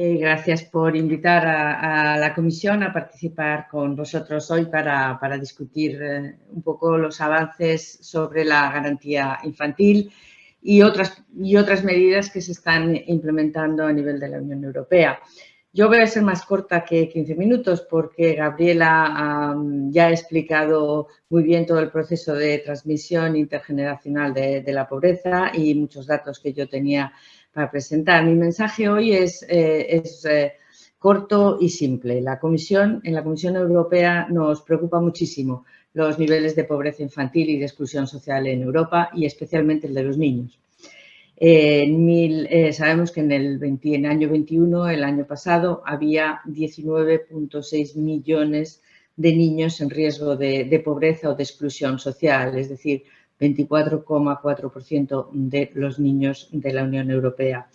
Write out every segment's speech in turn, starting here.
Eh, gracias por invitar a, la comisión a participar con vosotros hoy para, discutir eh, un poco los avances sobre la garantía infantil y otras, y otras medidas que se están implementando a nivel de la Unión Europea. Yo voy a ser más corta que 15 minutos porque Gabriela ya ha explicado muy bien todo el proceso de transmisión intergeneracional de, de la pobreza y muchos datos que yo tenía para presentar. Mi mensaje hoy es, eh, eh, corto y simple. La Comisión, en la Comisión Europea nos preocupa muchísimo los niveles de pobreza infantil y de exclusión social en Europa y especialmente el de los niños. Eh, sabemos que en el, año 21, el año pasado, había 19.6 millones de niños en riesgo de pobreza o de exclusión social, es decir, 24,4% de los niños de la Unión Europea.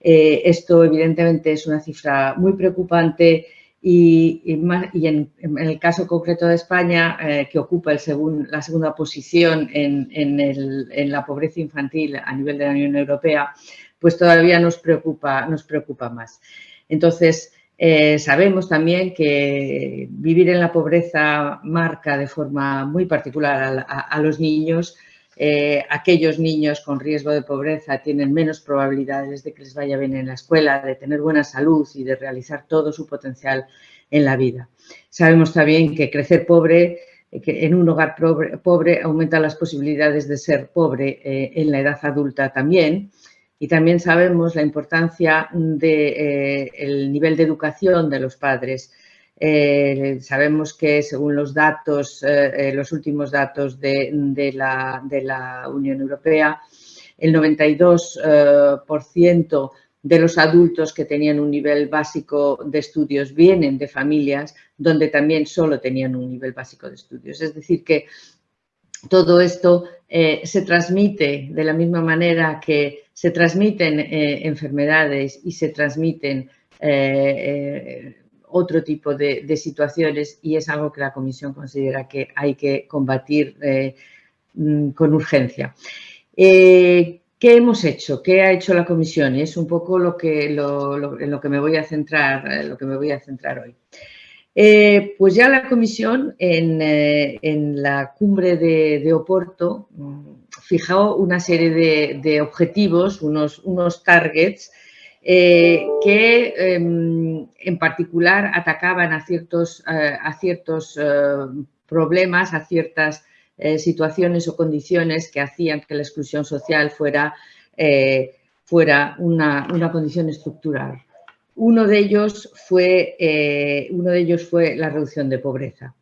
Eh, esto evidentemente es una cifra muy preocupante y, en, el caso concreto de España, eh, que ocupa el la segunda posición en, la pobreza infantil a nivel de la Unión Europea, pues todavía nos preocupa, nos preocupa más. Entonces, eh, sabemos también que vivir en la pobreza marca de forma muy particular a, los niños. Eh, aquellos niños con riesgo de pobreza tienen menos probabilidades de que les vaya bien en la escuela, de tener buena salud y de realizar todo su potencial en la vida. Sabemos también que crecer pobre, que en un hogar pobre, aumenta las posibilidades de ser pobre eh, en la edad adulta también y también sabemos la importancia del de, eh, nivel de educación de los padres. Eh, sabemos que según los datos, eh, los últimos datos de, la, Unión Europea, el 92% de los adultos que tenían un nivel básico de estudios vienen de familias donde también solo tenían un nivel básico de estudios. Es decir, que todo esto se transmite de la misma manera que se transmiten eh, enfermedades y se transmiten eh, eh, otro tipo de, situaciones y es algo que la Comisión considera que hay que combatir mm, con urgencia. ¿Qué hemos hecho? ¿Qué ha hecho la Comisión? Es un poco lo que, en lo que me voy a centrar, lo que me voy a centrar hoy. pues ya la Comisión en, la cumbre de Oporto mm, fijó una serie de, objetivos, unos targets, eh, que em, en particular atacaban a ciertos, eh, a ciertos eh, problemas, a ciertas situaciones o condiciones que hacían que la exclusión social fuera, fuera una, una, condición estructural. Uno de, ellos fue, uno de ellos fue la reducción de pobreza.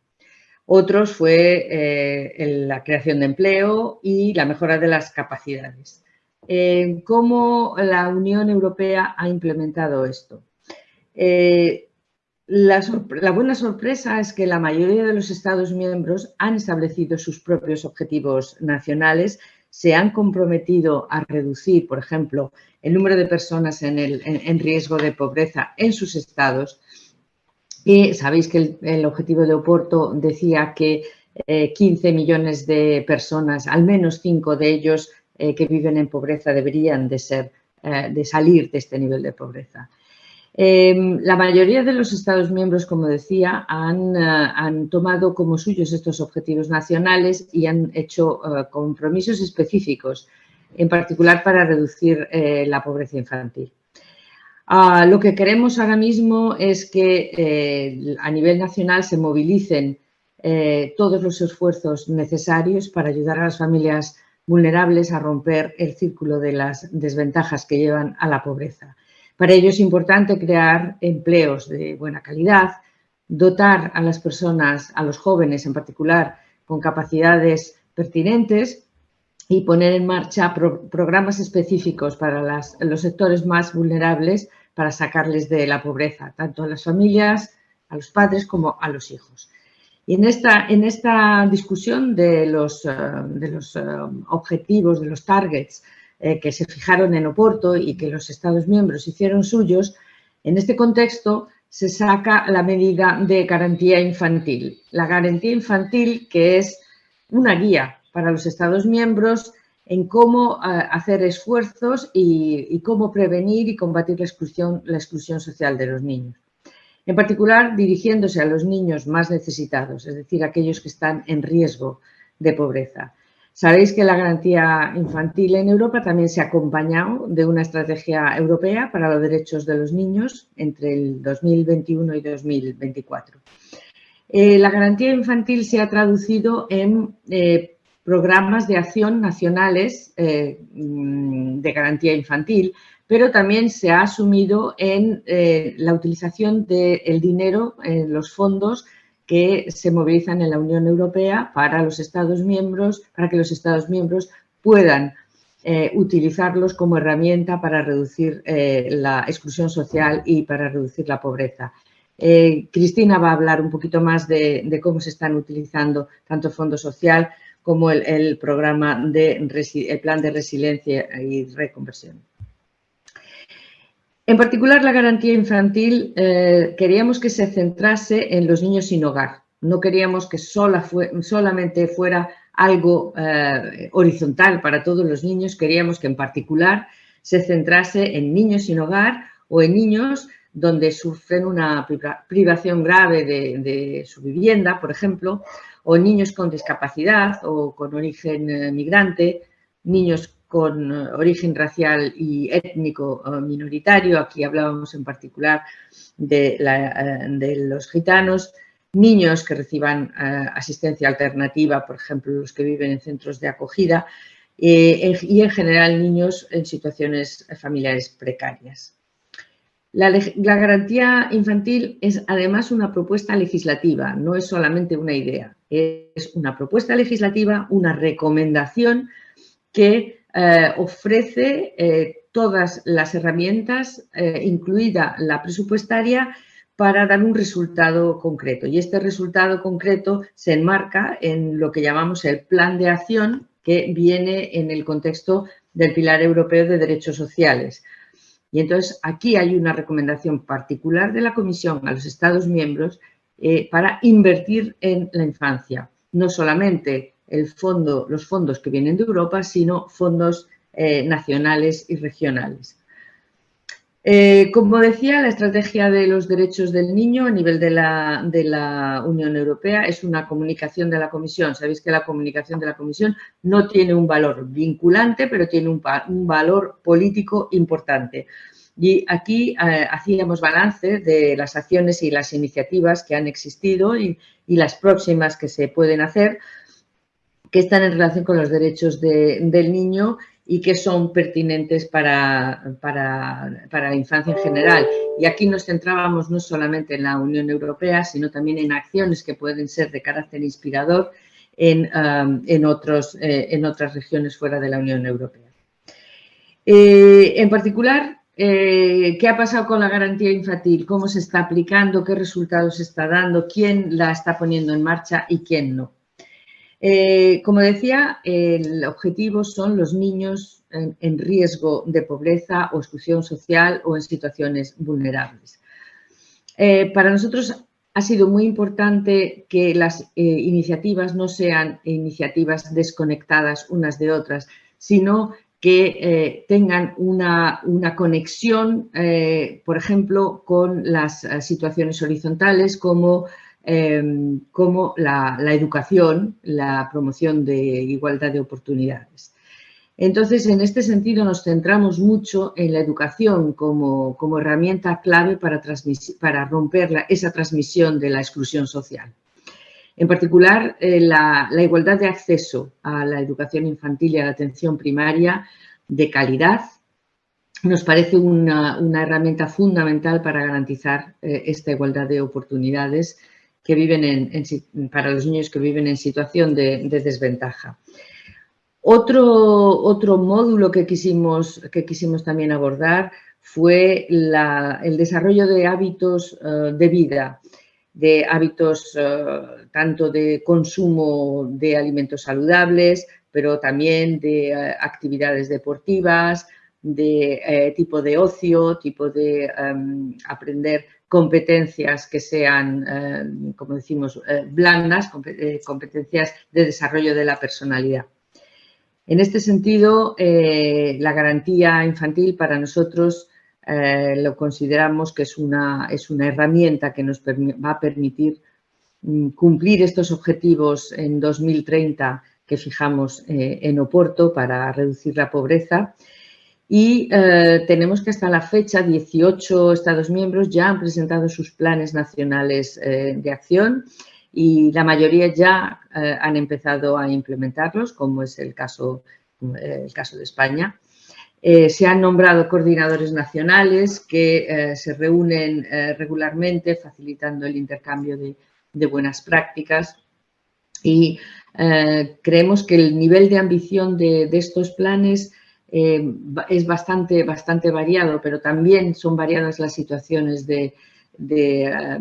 Otros fue la creación de empleo y la mejora de las capacidades. Eh, ¿Cómo la Unión Europea ha implementado esto? Eh, la, buena sorpresa es que la mayoría de los Estados miembros han establecido sus propios objetivos nacionales, se han comprometido a reducir, por ejemplo, el número de personas en riesgo de pobreza en sus estados y sabéis que el, objetivo de Oporto decía que 15 eh, millones de personas, al menos 5 de ellos eh, que viven en pobreza, deberían de, ser, eh, de salir de este nivel de pobreza. Em, la mayoría de los Estados miembros, como decía, han, han, tomado como suyos estos objetivos nacionales y han hecho compromisos específicos, en particular para reducir la pobreza infantil. Ah, lo que queremos ahora mismo es que eh, a nivel nacional se movilicen eh, todos los esfuerzos necesarios para ayudar a las familias vulnerables a romper el círculo de las desventajas que llevan a la pobreza. Para ello es importante crear empleos de buena calidad, dotar a las personas, a los jóvenes en particular, con capacidades pertinentes y poner en marcha programas específicos para los sectores más vulnerables para sacarles de la pobreza, tanto a las familias, a los padres como a los hijos. Y en esta, en esta discusión de los, eh, de los eh, objetivos, de los targets eh, que se fijaron en Oporto y que los Estados miembros hicieron suyos, en este contexto se saca la medida de garantía infantil. La garantía infantil que es una guía para los Estados miembros en cómo hacer esfuerzos y, cómo prevenir y combatir la exclusión, la exclusión social de los niños. En particular, dirigiéndose a los niños más necesitados, es decir, aquellos que están en riesgo de pobreza. Sabéis que la garantía infantil en Europa también se ha acompañado de una estrategia europea para los derechos de los niños entre el 2021 y 2024. Eh, la garantía infantil se ha traducido en eh, programas de acción nacionales eh, mm, de garantía infantil, pero también se ha asumido en eh, la utilización del dinero, en los fondos que se movilizan en la Unión Europea para los Estados miembros, para que los Estados miembros puedan eh, utilizarlos como herramienta para reducir la exclusión social y para reducir la pobreza. Cristina va a hablar un poquito más de, cómo se están utilizando tanto el Fondo Social como el, programa de el plan de resiliencia y reconversión. En particular, la garantía infantil eh, queríamos que se centrase en los niños sin hogar. No queríamos que solamente fuera algo eh, horizontal para todos los niños, queríamos que en particular se centrase en niños sin hogar o en niños donde sufren una privación grave de su vivienda, por ejemplo, o niños con discapacidad o con origen eh, migrante, niños con eh, origen racial y étnico eh, minoritario, aquí hablábamos en particular de, los gitanos, niños que reciban asistencia alternativa, por ejemplo, los que viven en centros de acogida, y en general niños en situaciones familiares precarias. La, garantía infantil es además una propuesta legislativa, no es solamente una idea, es una propuesta legislativa, una recomendación que eh, ofrece eh, todas las herramientas, eh, incluida la presupuestaria, para dar un resultado concreto. Y este resultado concreto se enmarca en lo que llamamos el plan de acción que viene en el contexto del Pilar Europeo de Derechos Sociales. Y entonces aquí hay una recomendación particular de la Comisión a los Estados miembros para invertir en la infancia. No solamente el fondo, los fondos que vienen de Europa, sino fondos eh, nacionales y regionales. Eh, como decía, la estrategia de los derechos del niño a nivel de la, de la, Unión Europea es una comunicación de la Comisión. Sabéis que la comunicación de la Comisión no tiene un valor vinculante, pero tiene un, valor político importante. Y aquí eh, hacíamos balance de las acciones y las iniciativas que han existido y, y, las próximas que se pueden hacer, que están en relación con los derechos de, del niño y que son pertinentes para, para, para, la infancia en general. Y aquí nos centrábamos no solamente en la Unión Europea, sino también en acciones que pueden ser de carácter inspirador en, um, en, otros, eh, en otras regiones fuera de la Unión Europea. Eh, en particular, eh, ¿qué ha pasado con la garantía infantil? ¿Cómo se está aplicando? ¿Qué resultados está dando? ¿Quién la está poniendo en marcha y quién no? Eh, como decía, el objetivo son los niños en, riesgo de pobreza o exclusión social o en situaciones vulnerables. Eh, para nosotros ha sido muy importante que las eh, iniciativas no sean iniciativas desconectadas unas de otras, sino que tengan una, conexión, por ejemplo, con las situaciones horizontales como Em, como la, educación, la promoción de igualdad de oportunidades. Entonces, en este sentido, nos centramos mucho en la educación como, herramienta clave para, para romper esa transmisión de la exclusión social. En particular, eh, la, igualdad de acceso a la educación infantil y a la atención primaria de calidad nos parece una, herramienta fundamental para garantizar eh, esta igualdad de oportunidades que viven en, para los niños que viven en situación de, desventaja. Otro, otro, módulo que quisimos, que quisimos también abordar fue el desarrollo de hábitos eh, de vida, de hábitos eh, tanto de consumo de alimentos saludables, pero también de eh, actividades deportivas, de tipo de ocio, tipo de em, aprender competencias que sean, eh, como decimos, eh, blandas, eh, competencias de desarrollo de la personalidad. En este sentido, la garantía infantil para nosotros lo consideramos que es una, es una herramienta que nos va a permitir mm, cumplir estos objetivos en 2030 que fijamos en Oporto para reducir la pobreza y eh, tenemos que hasta la fecha 18 Estados miembros ya han presentado sus planes nacionales eh, de acción y la mayoría ya eh, han empezado a implementarlos, como es el caso, el caso de España. se han nombrado coordinadores nacionales que se reúnen regularmente facilitando el intercambio de, buenas prácticas y creemos que el nivel de ambición de, de estos planes eh, es bastante, bastante variado, pero también son variadas las situaciones de, de, eh,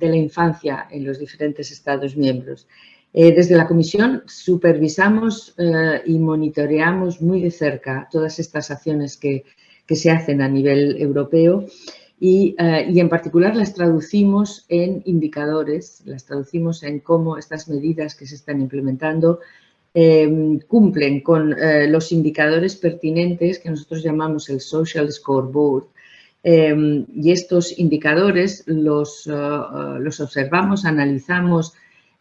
la infancia en los diferentes Estados miembros. Eh, desde la Comisión supervisamos y monitoreamos muy de cerca todas estas acciones que, que se hacen a nivel europeo y, y, en particular las traducimos en indicadores, las traducimos en cómo estas medidas que se están implementando Em, cumplen con eh, los indicadores pertinentes que nosotros llamamos el Social Scoreboard. Em, y estos indicadores los, eh, eh, los observamos, analizamos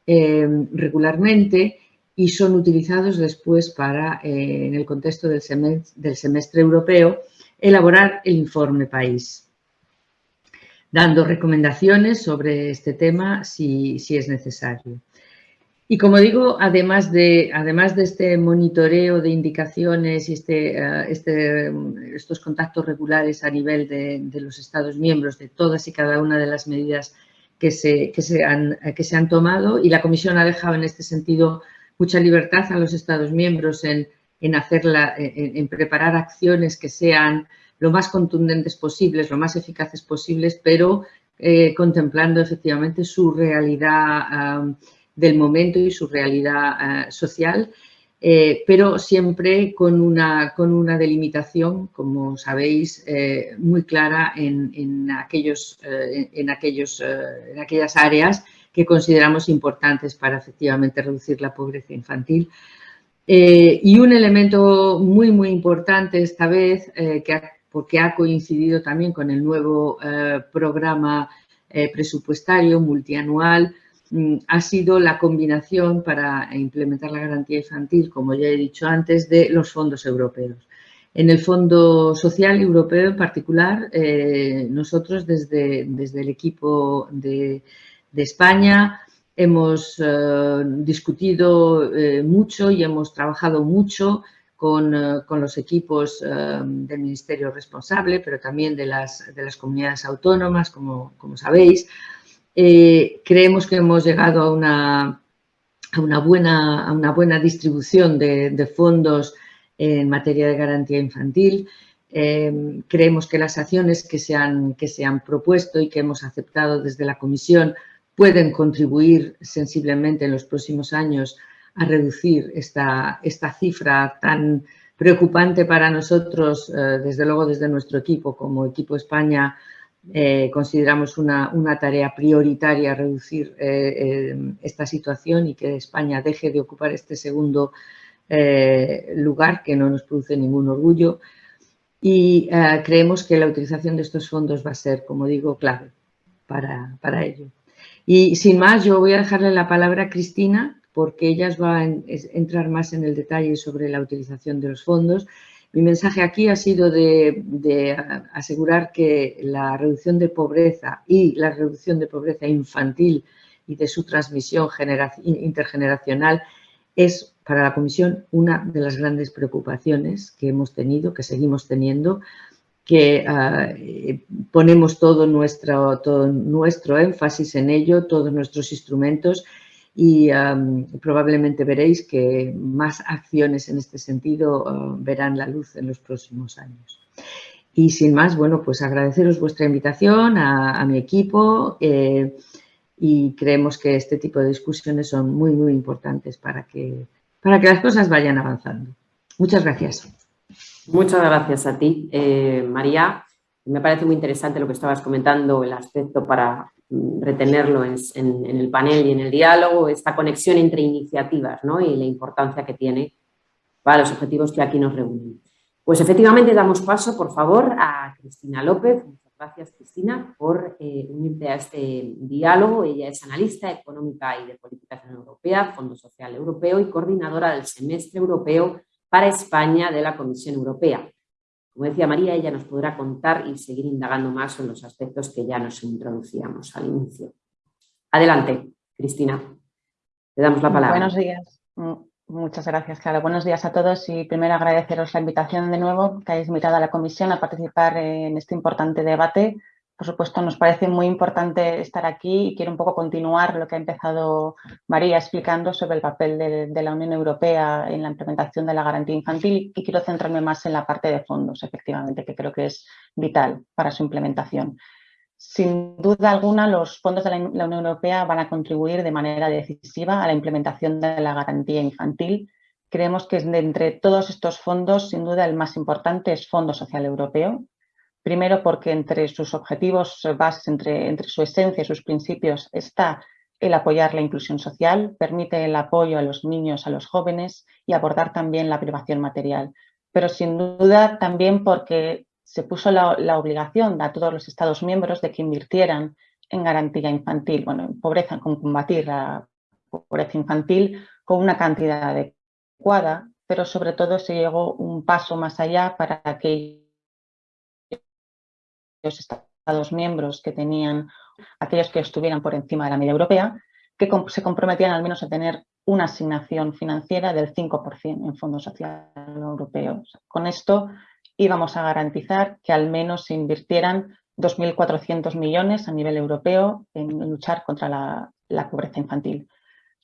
em, regularmente y son utilizados después para, en el contexto del semestre, del semestre europeo, elaborar el informe país, dando recomendaciones sobre este tema si, si es necesario. Y como digo, además de, además de este monitoreo de indicaciones y este, eh, este, estos contactos regulares a nivel de, los Estados miembros, de todas y cada una de las medidas que se, que, se han, que se han tomado, y la Comisión ha dejado en este sentido mucha libertad a los Estados miembros en, en, hacerla, en, preparar acciones que sean lo más contundentes posibles, lo más eficaces posibles, pero eh, contemplando efectivamente su realidad del momento y su realidad eh, social, eh, pero siempre con una, con una delimitación, como sabéis, eh, muy clara en, aquellos, en, aquellos, en aquellas áreas que consideramos importantes para efectivamente reducir la pobreza infantil. y un elemento muy, muy importante esta vez, que porque ha coincidido también con el nuevo programa presupuestario multianual ha sido la combinación para implementar la garantía infantil, como ya he dicho antes, de los fondos europeos. En el Fondo Social Europeo en particular, eh, nosotros desde, desde, el equipo de, España hemos eh, discutido eh, mucho y hemos trabajado mucho con, los equipos del Ministerio responsable, pero también de las, de las comunidades autónomas, como, como sabéis, eh, creemos que hemos llegado a una, buena, distribución de, fondos en materia de garantía infantil. Eh, creemos que las acciones que se, han, propuesto y que hemos aceptado desde la Comisión pueden contribuir sensiblemente en los próximos años a reducir esta, esta cifra tan preocupante para nosotros, eh, desde luego desde nuestro equipo como equipo España, eh, consideramos una, tarea prioritaria reducir eh, eh, esta situación y que España deje de ocupar este segundo lugar que no nos produce ningún orgullo y creemos que la utilización de estos fondos va a ser, como digo, clave para, para ello. Y sin más, yo voy a dejarle la palabra a Cristina porque ella va a entrar más en el detalle sobre la utilización de los fondos mi mensaje aquí ha sido de, asegurar que la reducción de pobreza y la reducción de pobreza infantil y de su transmisión intergeneracional es para la Comisión una de las grandes preocupaciones que hemos tenido, que seguimos teniendo, que ah, ponemos todo nuestro, todo nuestro énfasis en ello, todos nuestros instrumentos y probablemente veréis que más acciones en este sentido ah, verán la luz en los próximos años. Y sin más, bueno, pues agradeceros vuestra invitación a, mi equipo eh, y creemos que este tipo de discusiones son muy, muy importantes para que, para que las cosas vayan avanzando. Muchas gracias. Muchas gracias a ti, eh, María. Me parece muy interesante lo que estabas comentando, el aspecto para retenerlo en, el panel y en el diálogo, esta conexión entre iniciativas ¿no? y la importancia que tiene para los objetivos que aquí nos reúnen. Pues efectivamente damos paso, por favor, a Cristina López. Muchas gracias, Cristina, por eh, unirte a este diálogo. Ella es analista económica y de política europea, Fondo Social Europeo y coordinadora del Semestre Europeo para España de la Comisión Europea. Como decía María, ella nos podrá contar y seguir indagando más en los aspectos que ya nos introducíamos al inicio. Adelante, Cristina. Te damos la palabra. Buenos días. Muchas gracias, Clara. Buenos días a todos y primero agradeceros la invitación de nuevo que hayáis invitado a la comisión a participar en este importante debate por supuesto, nos parece muy importante estar aquí y quiero un poco continuar lo que ha empezado María explicando sobre el papel de, la Unión Europea en la implementación de la garantía infantil y quiero centrarme más en la parte de fondos, efectivamente, que creo que es vital para su implementación. Sin duda alguna, los fondos de la, Unión Europea van a contribuir de manera decisiva a la implementación de la garantía infantil. Creemos que de entre todos estos fondos, sin duda, el más importante es Fondo Social Europeo, Primero porque entre sus objetivos bases, entre, entre su esencia y sus principios está el apoyar la inclusión social, permite el apoyo a los niños, a los jóvenes y abordar también la privación material. Pero sin duda también porque se puso la, obligación a todos los Estados miembros de que invirtieran en garantía infantil, bueno, en pobreza, con combatir la pobreza infantil con una cantidad adecuada, pero sobre todo se llegó un paso más allá para que Estados miembros que tenían, aquellos que estuvieran por encima de la media europea, que se comprometían al menos a tener una asignación financiera del 5% en Fondo Social Europeo. Con esto íbamos a garantizar que al menos se invirtieran 2.400 millones a nivel europeo en luchar contra la pobreza infantil.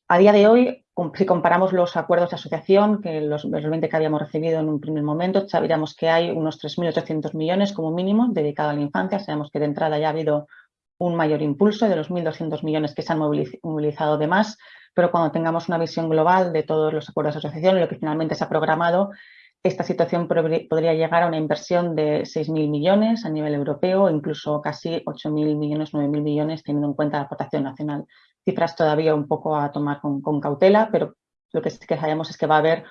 A día de hoy, si comparamos los acuerdos de asociación, que los, 20 que habíamos recibido en un primer momento, sabríamos que hay unos 3.800 millones como mínimo dedicados a la infancia. Sabemos que de entrada ya ha habido un mayor impulso de los 1.200 millones que se han movilizado de más, pero cuando tengamos una visión global de todos los acuerdos de asociación lo que finalmente se ha programado, esta situación podría llegar a una inversión de 6.000 millones a nivel europeo, incluso casi 8.000 millones, 9.000 millones, teniendo en cuenta la aportación nacional cifras todavía un poco a tomar con, cautela, pero lo que que sabemos es que va a haber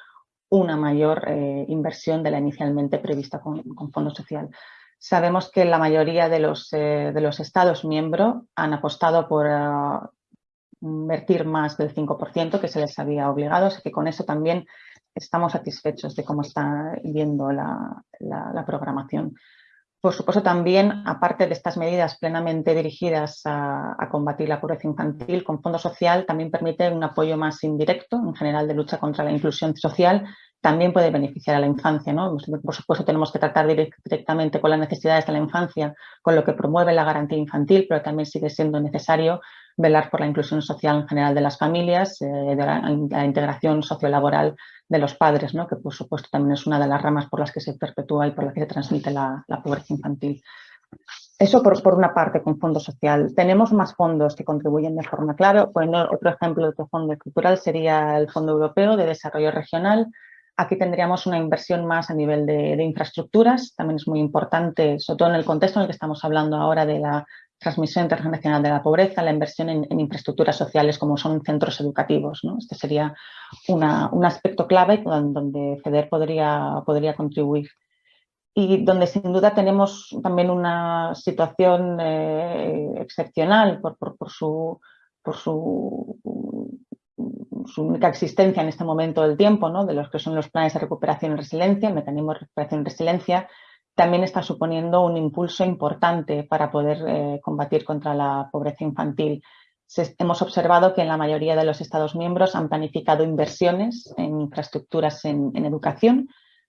una mayor eh, inversión de la inicialmente prevista con, Fondo Social. Sabemos que la mayoría de los, eh, de los Estados miembros han apostado por ah, invertir más del 5% que se les había obligado, así que con eso también estamos satisfechos de cómo está yendo la programación. Por supuesto, también, aparte de estas medidas plenamente dirigidas a, combatir la pobreza infantil, con Fondo Social también permite un apoyo más indirecto, en general, de lucha contra la inclusión social, también puede beneficiar a la infancia. ¿no? Por supuesto, tenemos que tratar directamente con las necesidades de la infancia, con lo que promueve la garantía infantil, pero también sigue siendo necesario velar por la inclusión social en general de las familias, eh, de la, integración sociolaboral de los padres, ¿no? que por supuesto también es una de las ramas por las que se perpetúa y por las que se transmite la, pobreza infantil. Eso por, por, una parte con fondo social. Tenemos más fondos que contribuyen de forma clara. Bueno, otro ejemplo de otro fondo estructural sería el Fondo Europeo de Desarrollo Regional. Aquí tendríamos una inversión más a nivel de, infraestructuras. También es muy importante, sobre todo en el contexto en el que estamos hablando ahora de la transmisión internacional de la pobreza, la inversión en, infraestructuras sociales como son centros educativos. ¿no? Este sería un aspecto clave donde FEDER podría, podría contribuir. Y donde sin duda tenemos también una situación eh, excepcional por, por, su, por su, su, única existencia en este momento del tiempo, ¿no? de los que son los planes de recuperación y resiliencia, el mecanismo de recuperación y resiliencia, también está suponiendo un impulso importante para poder eh, combatir contra la pobreza infantil. hemos observado que en la mayoría de los Estados miembros han planificado inversiones en infraestructuras en, educación,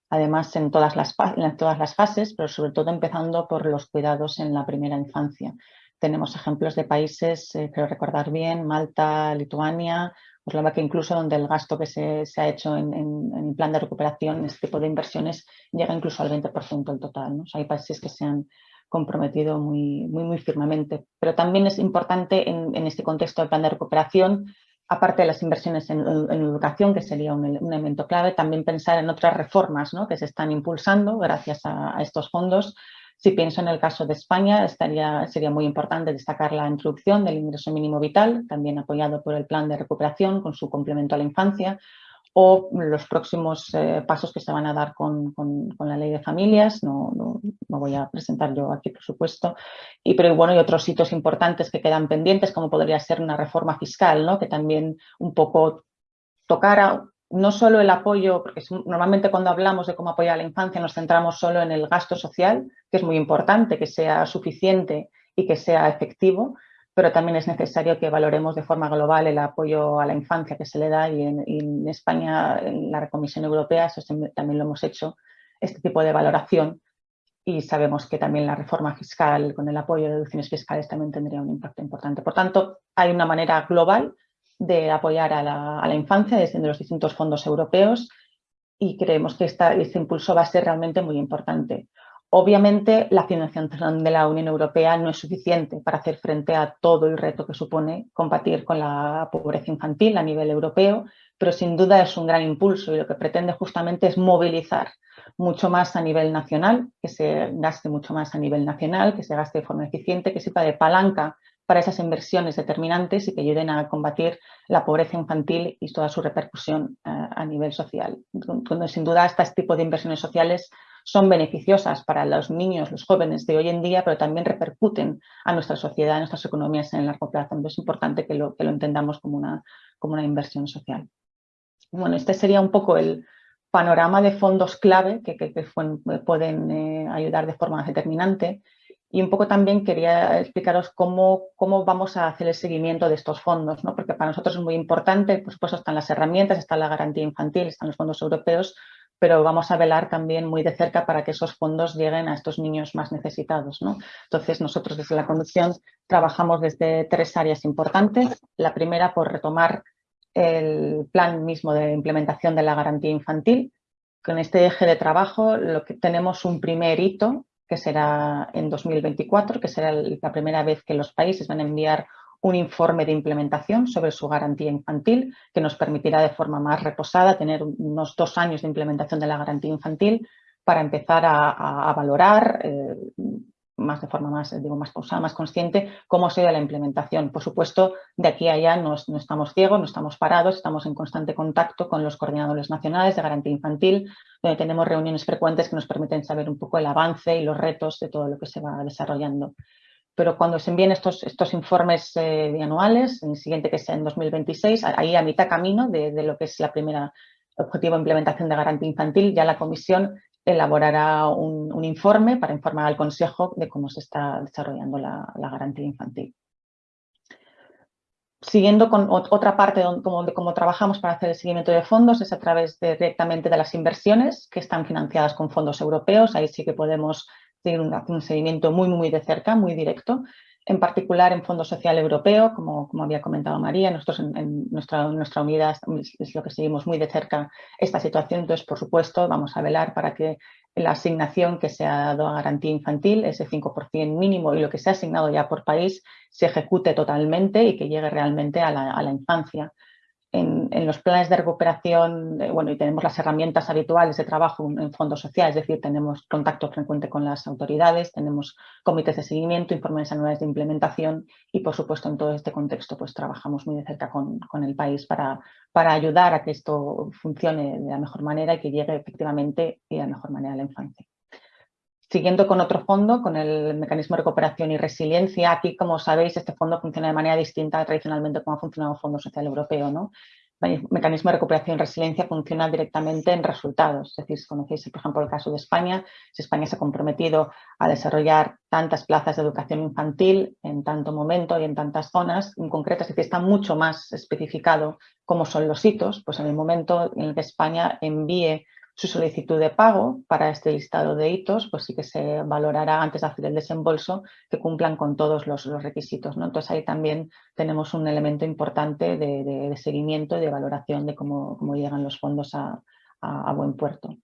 además en todas, las, todas las fases, pero sobre todo empezando por los cuidados en la primera infancia. Tenemos ejemplos de países, eh, creo recordar bien, Malta, Lituania pues que incluso donde el gasto que se, ha hecho en, el plan de recuperación, este tipo de inversiones, llega incluso al 20% del total. hay países que se han comprometido muy, muy, firmemente. Pero también es importante en, este contexto del plan de recuperación, aparte de las inversiones en, educación, que sería un, elemento clave, también pensar en otras reformas que se están impulsando gracias a estos fondos si pienso en el caso de España, estaría, sería muy importante destacar la introducción del ingreso mínimo vital, también apoyado por el plan de recuperación con su complemento a la infancia, o los próximos eh, pasos que se van a dar con, la ley de familias, no, no, voy a presentar yo aquí por supuesto, y, pero bueno, y otros hitos importantes que quedan pendientes como podría ser una reforma fiscal, ¿no? que también un poco tocara no solo el apoyo, porque normalmente cuando hablamos de cómo apoyar a la infancia nos centramos solo en el gasto social, que es muy importante, que sea suficiente y que sea efectivo, pero también es necesario que valoremos de forma global el apoyo a la infancia que se le da y en, España, en la Comisión Europea, también lo hemos hecho, este tipo de valoración y sabemos que también la reforma fiscal con el apoyo de deducciones fiscales también tendría un impacto importante. Por tanto, hay una manera global de apoyar a la, infancia desde los distintos fondos europeos y creemos que este impulso va a ser realmente muy importante. Obviamente, la financiación de la Unión Europea no es suficiente para hacer frente a todo el reto que supone combatir con la pobreza infantil a nivel europeo, pero sin duda es un gran impulso y lo que pretende justamente es movilizar mucho más a nivel nacional, que se gaste mucho más a nivel nacional, que se gaste de forma eficiente, que sirva de palanca para esas inversiones determinantes y que ayuden a combatir la pobreza infantil y toda su repercusión eh, a nivel social. sin duda, este tipo de inversiones sociales son beneficiosas para los niños, los jóvenes de hoy en día, pero también repercuten a nuestra sociedad, a nuestras economías en el largo plazo. Entonces es importante que lo, entendamos como una, como una inversión social. Bueno, este sería un poco el panorama de fondos clave que, pueden eh, ayudar de forma determinante y un poco también quería explicaros cómo, cómo, vamos a hacer el seguimiento de estos fondos, ¿no? porque para nosotros es muy importante, por supuesto están las herramientas, está la garantía infantil, están los fondos europeos, pero vamos a velar también muy de cerca para que esos fondos lleguen a estos niños más necesitados. ¿no? Entonces, nosotros desde la conducción trabajamos desde tres áreas importantes. La primera, por retomar el plan mismo de implementación de la garantía infantil. Con este eje de trabajo lo que tenemos un primer hito, que será en 2024, que será la primera vez que los países van a enviar un informe de implementación sobre su garantía infantil que nos permitirá de forma más reposada tener unos dos años de implementación de la garantía infantil para empezar a, valorar eh, más de forma más, digo, más pausada, más consciente, cómo se da la implementación. Por supuesto, de aquí a allá no, no, estamos ciegos, no estamos parados, estamos en constante contacto con los coordinadores nacionales de garantía infantil, donde tenemos reuniones frecuentes que nos permiten saber un poco el avance y los retos de todo lo que se va desarrollando pero cuando se envíen estos, estos informes eh, bianuales, el siguiente que sea en 2026, ahí a mitad camino de, lo que es la primera objetivo de implementación de garantía infantil, ya la Comisión elaborará un, informe para informar al Consejo de cómo se está desarrollando la, garantía infantil. Siguiendo con otra parte de cómo, trabajamos para hacer el seguimiento de fondos es a través directamente de las inversiones que están financiadas con fondos europeos. Ahí sí que podemos tiene un, seguimiento muy, muy de cerca, muy directo, en particular en Fondo Social Europeo, como, había comentado María, nosotros en, nuestra, nuestra unidad es lo que seguimos muy de cerca esta situación, entonces por supuesto vamos a velar para que la asignación que se ha dado a garantía infantil, ese 5% mínimo y lo que se ha asignado ya por país, se ejecute totalmente y que llegue realmente a la infancia en, los planes de recuperación, eh, bueno, y tenemos las herramientas habituales de trabajo en fondo social, es decir, tenemos contacto frecuente con las autoridades, tenemos comités de seguimiento, informes anuales de implementación y, por supuesto, en todo este contexto, pues trabajamos muy de cerca con, el país para, para ayudar a que esto funcione de la mejor manera y que llegue efectivamente y de la mejor manera a la infancia. Siguiendo con otro fondo, con el mecanismo de recuperación y resiliencia, aquí, como sabéis, este fondo funciona de manera distinta tradicionalmente como ha funcionado el Fondo Social Europeo. ¿no? El mecanismo de recuperación y resiliencia funciona directamente en resultados. Es decir, si conocéis, por ejemplo, el caso de España, si España se ha comprometido a desarrollar tantas plazas de educación infantil en tanto momento y en tantas zonas en concreto, es decir, está mucho más especificado cómo son los hitos, pues en el momento en el que España envíe su solicitud de pago para este listado de hitos, pues sí que se valorará antes de hacer el desembolso que cumplan con todos los, requisitos. ¿no? Entonces ahí también tenemos un elemento importante de, seguimiento y de valoración de cómo, llegan los fondos a, buen puerto.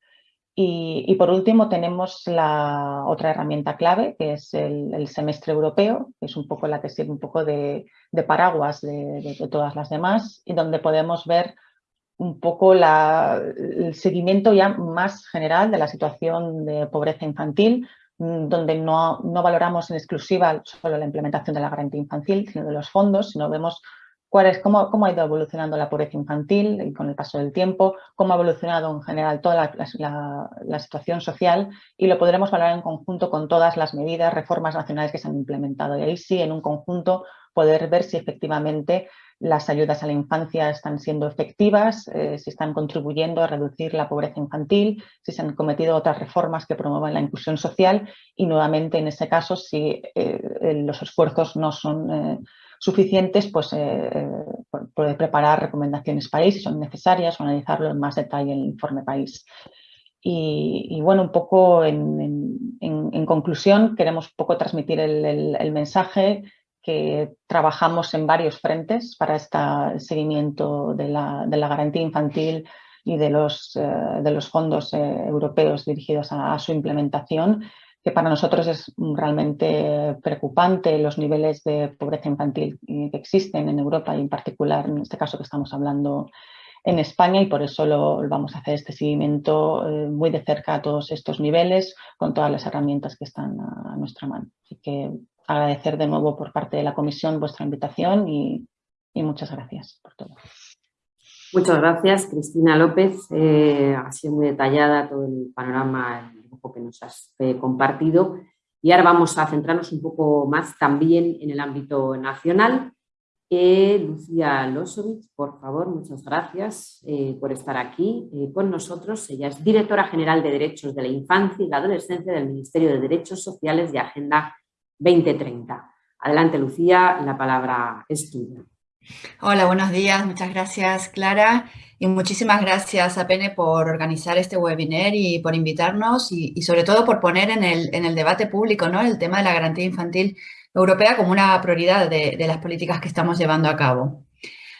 Y, por último tenemos la otra herramienta clave, que es el, semestre europeo, que es un poco la que sirve un poco de, paraguas de, de, todas las demás y donde podemos ver un poco el seguimiento ya más general de la situación de pobreza infantil, mm, donde no, valoramos en exclusiva solo la implementación de la garantía infantil, sino de los fondos, sino vemos cuál es, cómo, cómo, ha ido evolucionando la pobreza infantil con el paso del tiempo, cómo ha evolucionado en general toda la, la, situación social y lo podremos valorar en conjunto con todas las medidas, reformas nacionales que se han implementado. Y ahí sí, en un conjunto, poder ver si efectivamente las ayudas a la infancia están siendo efectivas, eh, si están contribuyendo a reducir la pobreza infantil, si se han cometido otras reformas que promuevan la inclusión social y nuevamente en ese caso si eh, los esfuerzos no son eh, suficientes, pues poder preparar recomendaciones país si son necesarias o analizarlo en más detalle en el informe país. Y, bueno, un poco en, conclusión, queremos un poco transmitir el mensaje que trabajamos en varios frentes para este seguimiento de la, garantía infantil y de los, eh, fondos eh, europeos dirigidos a, su implementación, que para nosotros es realmente preocupante los niveles de pobreza infantil que existen en Europa y en particular en este caso que estamos hablando en España y por eso lo, vamos a hacer este seguimiento eh, muy de cerca a todos estos niveles con todas las herramientas que están a, a nuestra mano. Así que agradecer de nuevo por parte de la comisión vuestra invitación y, muchas gracias por todo. Muchas gracias, Cristina López. Eh, ha sido muy detallada todo el panorama, dibujo que nos has eh, compartido. Y ahora vamos a centrarnos un poco más también en el ámbito nacional. Eh, Lucía Losovich, por favor, muchas gracias por estar aquí con nosotros. Ella es directora general de Derechos de la Infancia y la Adolescencia del Ministerio de Derechos Sociales y Agenda 2030. Adelante, Lucía, la palabra es tuya. Hola, buenos días. Muchas gracias, Clara. Y muchísimas gracias a Pene por organizar este webinar y por invitarnos y, sobre todo por poner en el, debate público ¿no? el tema de la garantía infantil europea como una prioridad de, de las políticas que estamos llevando a cabo.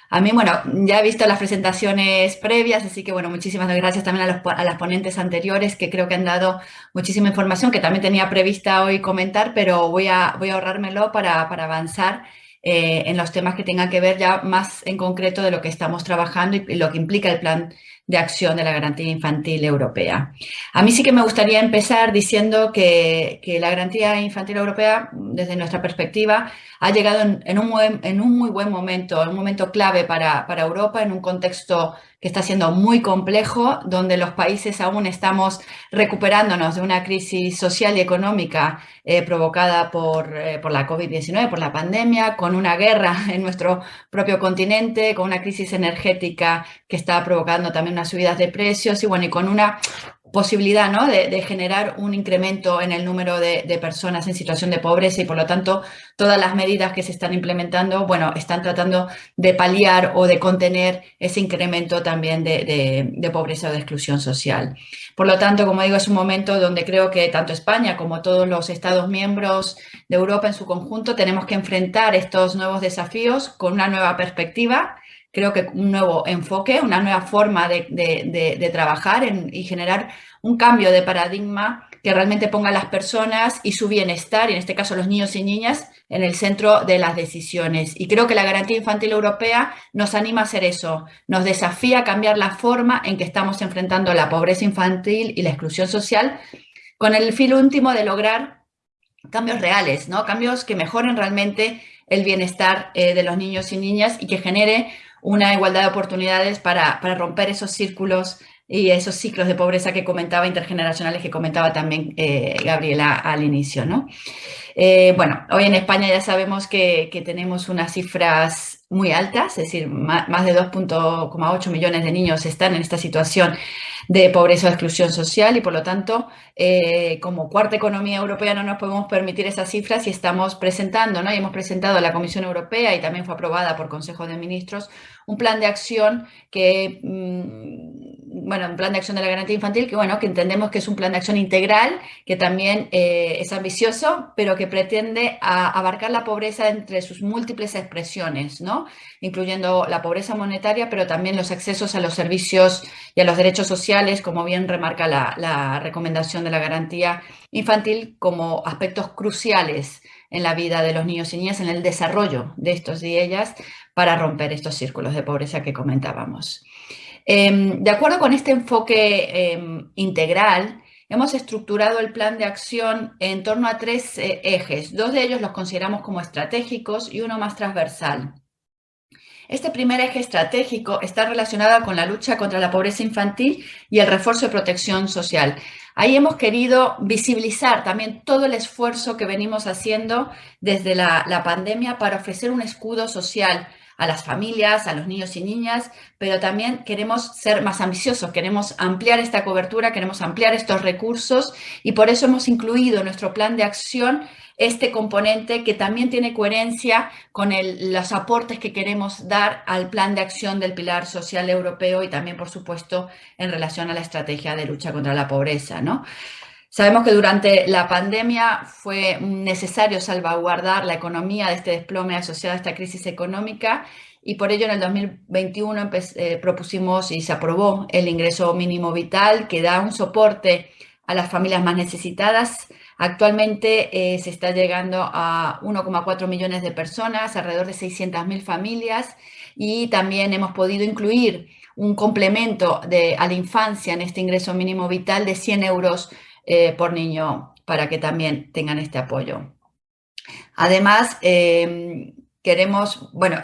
A mí, bueno, ya he visto las presentaciones previas, así que, bueno, muchísimas gracias también a, las ponentes anteriores que creo que han dado muchísima información que también tenía prevista hoy comentar, pero voy a, voy a ahorrármelo para, para avanzar eh, en los temas que tengan que ver ya más en concreto de lo que estamos trabajando y, lo que implica el plan de acción de la garantía infantil europea. A mí sí que me gustaría empezar diciendo que, que la garantía infantil europea, desde nuestra perspectiva, ha llegado en, un, en un, muy buen momento, en un momento clave para, para, Europa, en un contexto que está siendo muy complejo, donde los países aún estamos recuperándonos de una crisis social y económica eh, provocada por, eh, por la COVID-19, por la pandemia, con una guerra en nuestro propio continente, con una crisis energética que está provocando también unas subidas de precios y bueno, y con una posibilidad ¿no? de, generar un incremento en el número de, personas en situación de pobreza y por lo tanto todas las medidas que se están implementando, bueno, están tratando de paliar o de contener ese incremento también de, pobreza o de exclusión social. Por lo tanto, como digo, es un momento donde creo que tanto España como todos los Estados miembros de Europa en su conjunto tenemos que enfrentar estos nuevos desafíos con una nueva perspectiva creo que un nuevo enfoque, una nueva forma de, trabajar y generar un cambio de paradigma que realmente ponga a las personas y su bienestar, y en este caso los niños y niñas, en el centro de las decisiones. Y creo que la Garantía Infantil Europea nos anima a hacer eso, nos desafía a cambiar la forma en que estamos enfrentando la pobreza infantil y la exclusión social, con el fin último de lograr cambios reales, ¿no? cambios que mejoren realmente el bienestar eh, de los niños y niñas y que genere una igualdad de oportunidades para, romper esos círculos y esos ciclos de pobreza que comentaba, intergeneracionales, que comentaba también eh, Gabriela al inicio. ¿no? Eh, bueno, hoy en España ya sabemos que, que tenemos unas cifras muy altas, es decir, más de 2.8 millones de niños están en esta situación de pobreza o exclusión social y por lo tanto, eh, como cuarta economía europea no nos podemos permitir esas cifras y estamos presentando, ¿no? y hemos presentado a la Comisión Europea y también fue aprobada por Consejo de Ministros, un plan de acción que, mm, bueno, un plan de acción de la garantía infantil que, bueno, que entendemos que es un plan de acción integral, que también eh, es ambicioso, pero que pretende abarcar la pobreza entre sus múltiples expresiones, ¿no? Incluyendo la pobreza monetaria, pero también los accesos a los servicios y a los derechos sociales, como bien remarca la, la recomendación de la garantía infantil, como aspectos cruciales en la vida de los niños y niñas, en el desarrollo de estos y ellas, para romper estos círculos de pobreza que comentábamos. Em, de acuerdo con este enfoque em, integral, hemos estructurado el plan de acción en torno a tres eh, ejes. Dos de ellos los consideramos como estratégicos y uno más transversal. Este primer eje estratégico está relacionado con la lucha contra la pobreza infantil y el refuerzo de protección social. Ahí hemos querido visibilizar también todo el esfuerzo que venimos haciendo desde la, la pandemia para ofrecer un escudo social a las familias, a los niños y niñas, pero también queremos ser más ambiciosos, queremos ampliar esta cobertura, queremos ampliar estos recursos y por eso hemos incluido en nuestro plan de acción este componente que también tiene coherencia con los aportes que queremos dar al plan de acción del Pilar Social Europeo y también, por supuesto, en relación a la estrategia de lucha contra la pobreza. ¿no? Sabemos que durante la pandemia fue necesario salvaguardar la economía de este desplome asociado a esta crisis económica y por ello en el 2021 eh, propusimos y se aprobó el ingreso mínimo vital que da un soporte a las familias más necesitadas. Actualmente eh, se está llegando a 1,4 millones de personas, alrededor de 600.000 familias y también hemos podido incluir un complemento de, a la infancia en este ingreso mínimo vital de 100 euros eh, por niño para que también tengan este apoyo. Además, em, queremos, bueno,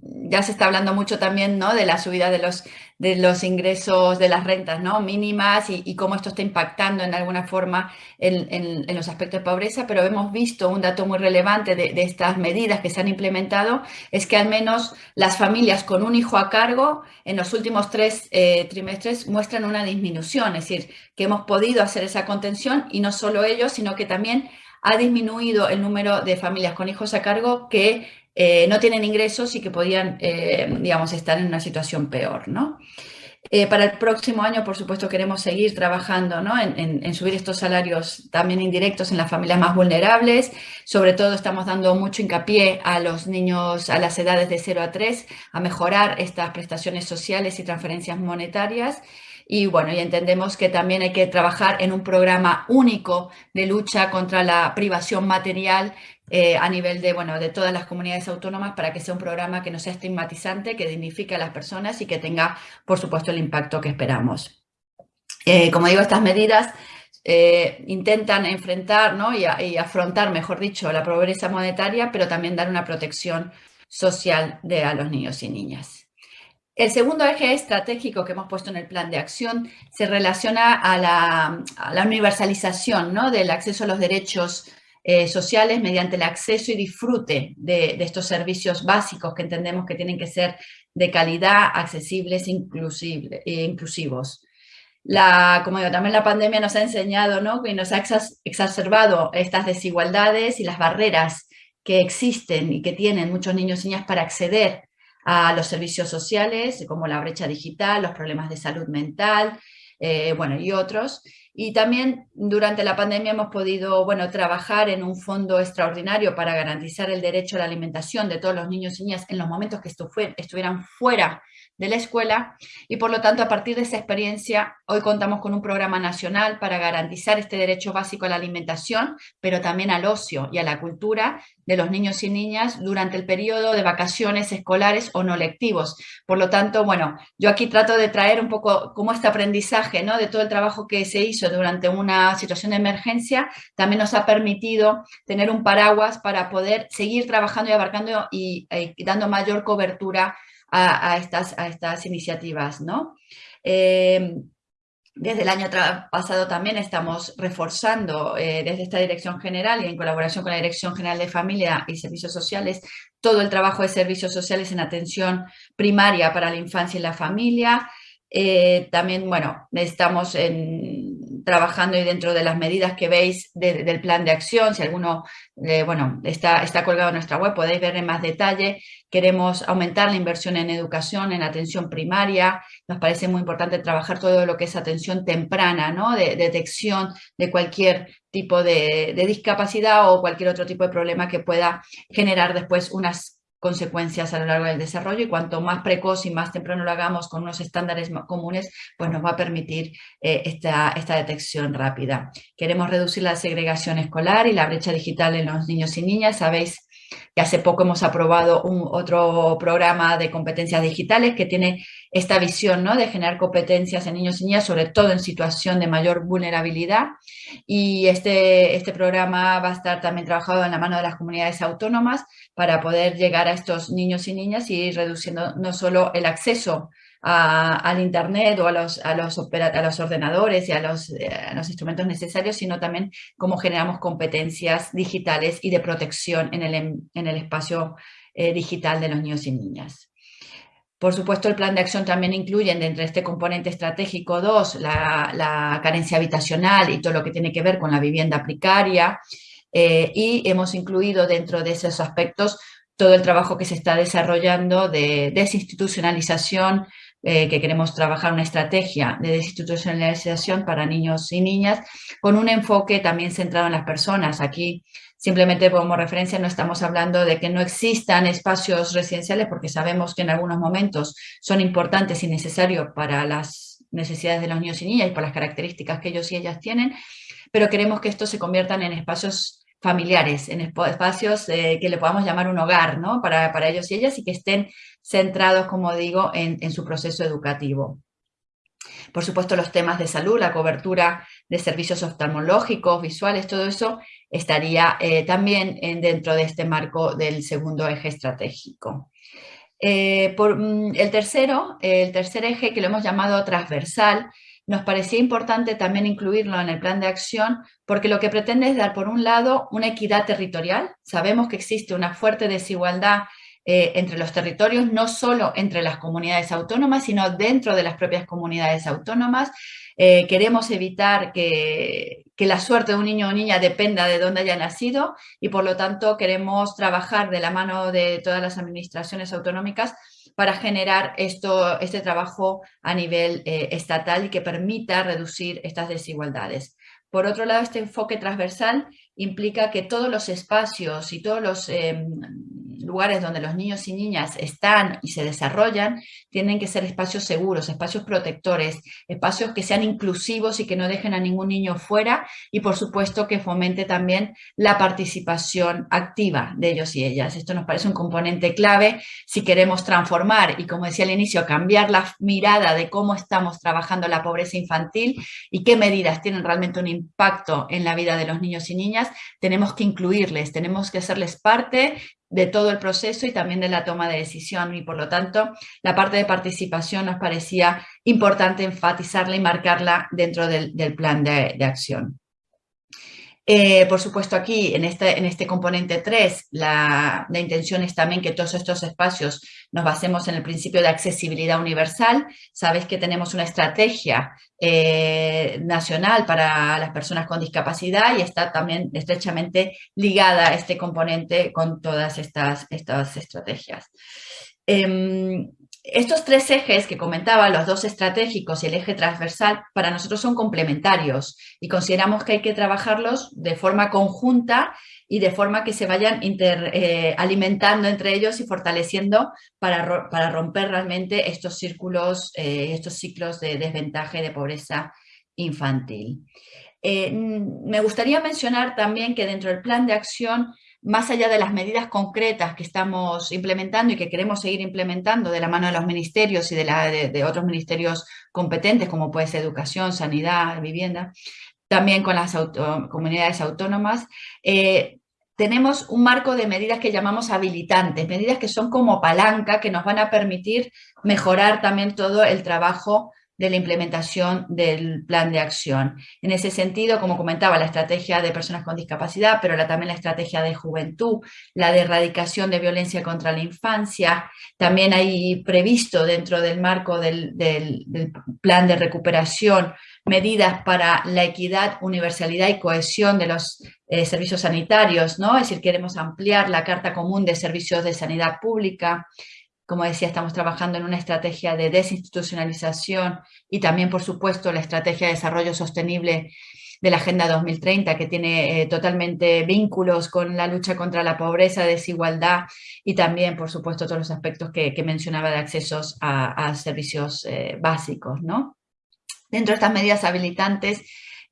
ya se está hablando mucho también ¿no? de la subida de los, de los ingresos de las rentas ¿no? mínimas y, cómo esto está impactando en alguna forma en, los aspectos de pobreza, pero hemos visto un dato muy relevante de, estas medidas que se han implementado, es que al menos las familias con un hijo a cargo en los últimos tres eh, trimestres muestran una disminución, es decir, que hemos podido hacer esa contención y no solo ellos, sino que también ha disminuido el número de familias con hijos a cargo que eh, no tienen ingresos y que podían, eh, digamos, estar en una situación peor, ¿no? Eh, para el próximo año, por supuesto, queremos seguir trabajando ¿no? en, subir estos salarios también indirectos en las familias más vulnerables. Sobre todo estamos dando mucho hincapié a los niños a las edades de 0 a 3, a mejorar estas prestaciones sociales y transferencias monetarias. Y bueno, y entendemos que también hay que trabajar en un programa único de lucha contra la privación material eh, a nivel de, bueno, de todas las comunidades autónomas para que sea un programa que no sea estigmatizante, que dignifique a las personas y que tenga, por supuesto, el impacto que esperamos. Eh, como digo, estas medidas eh, intentan enfrentar ¿no? y, afrontar, mejor dicho, la pobreza monetaria, pero también dar una protección social de, a los niños y niñas. El segundo eje estratégico que hemos puesto en el plan de acción se relaciona a la, a la universalización ¿no? del acceso a los derechos eh, sociales mediante el acceso y disfrute de, estos servicios básicos que entendemos que tienen que ser de calidad, accesibles e inclusivos. Como digo, también la pandemia nos ha enseñado ¿no? y nos ha exacerbado estas desigualdades y las barreras que existen y que tienen muchos niños y niñas para acceder a los servicios sociales, como la brecha digital, los problemas de salud mental, eh, bueno, y otros. Y también durante la pandemia hemos podido bueno, trabajar en un fondo extraordinario para garantizar el derecho a la alimentación de todos los niños y niñas en los momentos que estuvieran fuera de la escuela y por lo tanto a partir de esa experiencia hoy contamos con un programa nacional para garantizar este derecho básico a la alimentación, pero también al ocio y a la cultura de los niños y niñas durante el periodo de vacaciones escolares o no lectivos. Por lo tanto, bueno, yo aquí trato de traer un poco como este aprendizaje ¿no? de todo el trabajo que se hizo durante una situación de emergencia, también nos ha permitido tener un paraguas para poder seguir trabajando y abarcando y, eh, dando mayor cobertura a, estas, a estas iniciativas. ¿no? Eh, desde el año pasado también estamos reforzando eh, desde esta Dirección General y en colaboración con la Dirección General de Familia y Servicios Sociales todo el trabajo de servicios sociales en atención primaria para la infancia y la familia. Eh, también, bueno, estamos en, trabajando y dentro de las medidas que veis del plan de acción, si alguno, bueno, está, está colgado en nuestra web, podéis ver en más detalle Queremos aumentar la inversión en educación, en atención primaria. Nos parece muy importante trabajar todo lo que es atención temprana, ¿no? de, detección de cualquier tipo de, discapacidad o cualquier otro tipo de problema que pueda generar después unas consecuencias a lo largo del desarrollo y cuanto más precoz y más temprano lo hagamos con unos estándares comunes, pues nos va a permitir eh, esta, esta detección rápida. Queremos reducir la segregación escolar y la brecha digital en los niños y niñas. Sabéis que hace poco hemos aprobado un, otro programa de competencias digitales que tiene esta visión ¿no? de generar competencias en niños y niñas, sobre todo en situación de mayor vulnerabilidad. Y este, este programa va a estar también trabajado en la mano de las comunidades autónomas para poder llegar a estos niños y niñas y reduciendo no solo el acceso al Internet o a los, a los, a los ordenadores y a los, eh, los, instrumentos necesarios, sino también cómo generamos competencias digitales y de protección en el, en el espacio eh, digital de los niños y niñas. Por supuesto, el plan de acción también incluye dentro de este componente estratégico 2 la, la, carencia habitacional y todo lo que tiene que ver con la vivienda precaria eh, y hemos incluido dentro de esos aspectos todo el trabajo que se está desarrollando de desinstitucionalización, eh, que queremos trabajar una estrategia de desinstitucionalización para niños y niñas con un enfoque también centrado en las personas. Aquí simplemente como referencia no estamos hablando de que no existan espacios residenciales porque sabemos que en algunos momentos son importantes y necesarios para las necesidades de los niños y niñas y por las características que ellos y ellas tienen, pero queremos que estos se conviertan en espacios familiares, en espacios eh, que le podamos llamar un hogar ¿no? para, para, ellos y ellas y que estén centrados, como digo, en, su proceso educativo. Por supuesto, los temas de salud, la cobertura de servicios oftalmológicos, visuales, todo eso estaría eh, también en, dentro de este marco del segundo eje estratégico. Eh, por, mm, el tercero, el tercer eje que lo hemos llamado transversal, nos parecía importante también incluirlo en el plan de acción porque lo que pretende es dar, por un lado, una equidad territorial. Sabemos que existe una fuerte desigualdad eh, entre los territorios, no solo entre las comunidades autónomas, sino dentro de las propias comunidades autónomas. Eh, queremos evitar que, que, la suerte de un niño o niña dependa de dónde haya nacido y por lo tanto queremos trabajar de la mano de todas las administraciones autonómicas para generar esto, este trabajo a nivel eh, estatal y que permita reducir estas desigualdades. Por otro lado, este enfoque transversal implica que todos los espacios y todos los em, lugares donde los niños y niñas están y se desarrollan tienen que ser espacios seguros, espacios protectores, espacios que sean inclusivos y que no dejen a ningún niño fuera y por supuesto que fomente también la participación activa de ellos y ellas. Esto nos parece un componente clave si queremos transformar y como decía al inicio, cambiar la mirada de cómo estamos trabajando la pobreza infantil y qué medidas tienen realmente un impacto en la vida de los niños y niñas, tenemos que incluirles, tenemos que hacerles parte de todo el proceso y también de la toma de decisión y por lo tanto la parte de participación nos parecía importante enfatizarla y marcarla dentro del, plan de, acción. Eh, por supuesto aquí en este, este componente 3 la, intención es también que todos estos espacios nos basemos en el principio de accesibilidad universal. Sabéis que tenemos una estrategia eh, nacional para las personas con discapacidad y está también estrechamente ligada a este componente con todas estas, estas estrategias. Em, estos tres ejes que comentaba, los dos estratégicos y el eje transversal, para nosotros son complementarios y consideramos que hay que trabajarlos de forma conjunta y de forma que se vayan eh, alimentando entre ellos y fortaleciendo para, para romper realmente estos círculos, eh, estos ciclos de desventaja y de pobreza infantil. Eh, me gustaría mencionar también que dentro del plan de acción más allá de las medidas concretas que estamos implementando y que queremos seguir implementando de la mano de los ministerios y de, la, de, otros ministerios competentes, como puede ser educación, sanidad, vivienda, también con las comunidades autónomas, eh, tenemos un marco de medidas que llamamos habilitantes, medidas que son como palanca que nos van a permitir mejorar también todo el trabajo de la implementación del plan de acción. En ese sentido, como comentaba, la estrategia de personas con discapacidad, pero también la estrategia de juventud, la de erradicación de violencia contra la infancia, también hay previsto dentro del marco del, plan de recuperación medidas para la equidad, universalidad y cohesión de los eh, servicios sanitarios, ¿no? Es decir, queremos ampliar la Carta Común de Servicios de Sanidad Pública, como decía, estamos trabajando en una estrategia de desinstitucionalización y también, por supuesto, la estrategia de desarrollo sostenible de la Agenda 2030, que tiene eh, totalmente vínculos con la lucha contra la pobreza, desigualdad y también, por supuesto, todos los aspectos que, mencionaba de accesos a, servicios eh, básicos. ¿no? Dentro de estas medidas habilitantes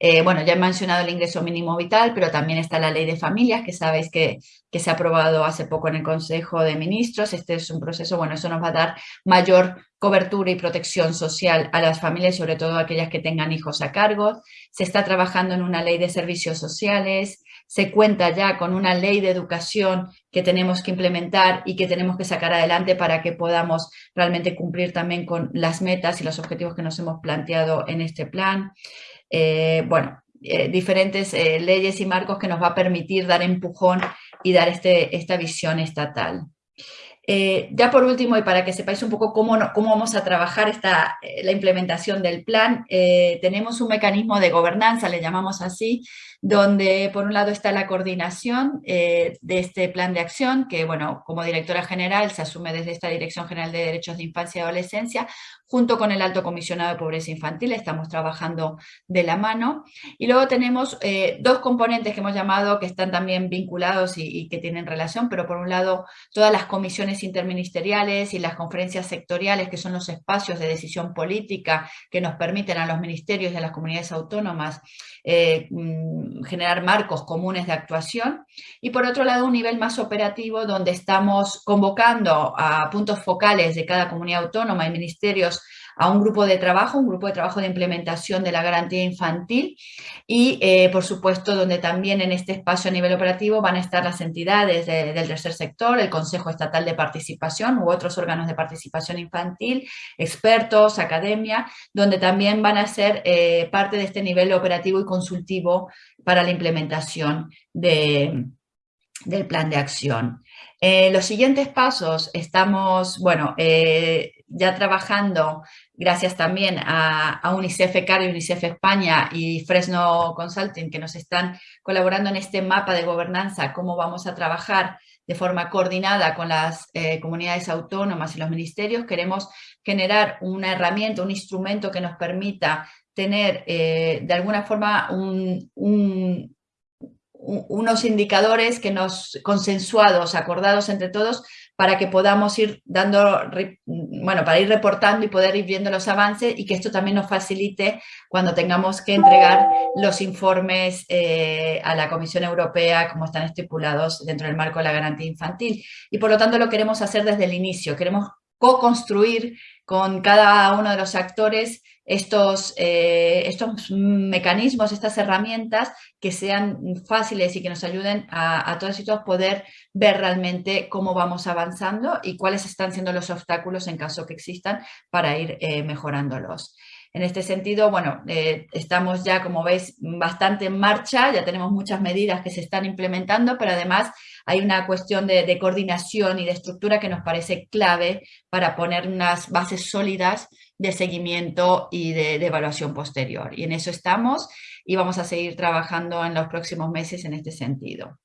Eh, bueno, ya he mencionado el ingreso mínimo vital, pero también está la ley de familias, que sabéis que, que, se ha aprobado hace poco en el Consejo de Ministros. Este es un proceso, bueno, eso nos va a dar mayor cobertura y protección social a las familias, sobre todo aquellas que tengan hijos a cargo. Se está trabajando en una ley de servicios sociales, se cuenta ya con una ley de educación que tenemos que implementar y que tenemos que sacar adelante para que podamos realmente cumplir también con las metas y los objetivos que nos hemos planteado en este plan. Eh, bueno, eh, diferentes eh, leyes y marcos que nos va a permitir dar empujón y dar este, esta visión estatal. ya por último, y para que sepáis un poco cómo, cómo vamos a trabajar esta, la implementación del plan, tenemos un mecanismo de gobernanza, le llamamos así, donde por un lado está la coordinación de este plan de acción, que bueno, como directora general se asume desde esta Dirección General de Derechos de Infancia y Adolescencia, junto con el Alto Comisionado de Pobreza Infantil, estamos trabajando de la mano. Y luego tenemos eh, dos componentes que hemos llamado que están también vinculados y, que tienen relación, pero por un lado todas las comisiones interministeriales y las conferencias sectoriales, que son los espacios de decisión política que nos permiten a los ministerios y a las comunidades autónomas eh, mm, generar marcos comunes de actuación. Y por otro lado, un nivel más operativo donde estamos convocando a puntos focales de cada comunidad autónoma y ministerios a un grupo de trabajo, un grupo de trabajo de implementación de la garantía infantil y, eh, por supuesto, donde también en este espacio a nivel operativo van a estar las entidades del tercer sector, el Consejo Estatal de Participación u otros órganos de participación infantil, expertos, academia, donde también van a ser eh, parte de este nivel operativo y consultivo para la implementación de, del plan de acción. Eh, los siguientes pasos, estamos, bueno, ya trabajando, gracias también a, UNICEF CAR y UNICEF España y Fresno Consulting, que nos están colaborando en este mapa de gobernanza, cómo vamos a trabajar de forma coordinada con las eh, comunidades autónomas y los ministerios, queremos generar una herramienta, un instrumento que nos permita tener eh, de alguna forma unos indicadores que nos consensuados, acordados entre todos, para que podamos ir dando, bueno, para ir reportando y poder ir viendo los avances y que esto también nos facilite cuando tengamos que entregar los informes eh, a la Comisión Europea como están estipulados dentro del marco de la garantía infantil. Y por lo tanto lo queremos hacer desde el inicio, queremos co-construir con cada uno de los actores estos, eh, estos mecanismos, estas herramientas que sean fáciles y que nos ayuden a, todos y todos poder ver realmente cómo vamos avanzando y cuáles están siendo los obstáculos en caso que existan para ir eh, mejorándolos. En este sentido, bueno, eh, estamos ya, como veis, bastante en marcha, ya tenemos muchas medidas que se están implementando, pero además hay una cuestión de, coordinación y de estructura que nos parece clave para poner unas bases sólidas de seguimiento y de, evaluación posterior. Y en eso estamos y vamos a seguir trabajando en los próximos meses en este sentido.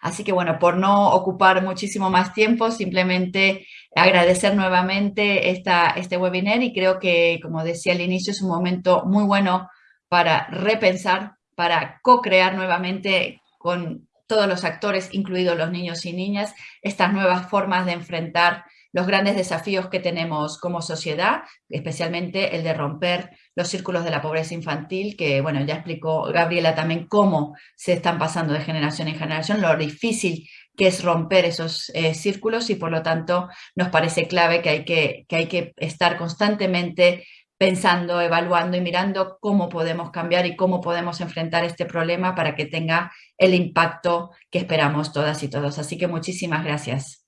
Así que bueno, por no ocupar muchísimo más tiempo, simplemente agradecer nuevamente esta, este webinar y creo que, como decía al inicio, es un momento muy bueno para repensar, para co-crear nuevamente con todos los actores, incluidos los niños y niñas, estas nuevas formas de enfrentar los grandes desafíos que tenemos como sociedad, especialmente el de romper los círculos de la pobreza infantil, que bueno, ya explicó Gabriela también cómo se están pasando de generación en generación, lo difícil que es romper esos eh, círculos y por lo tanto nos parece clave que hay que, que hay que estar constantemente pensando, evaluando y mirando cómo podemos cambiar y cómo podemos enfrentar este problema para que tenga el impacto que esperamos todas y todos. Así que muchísimas gracias.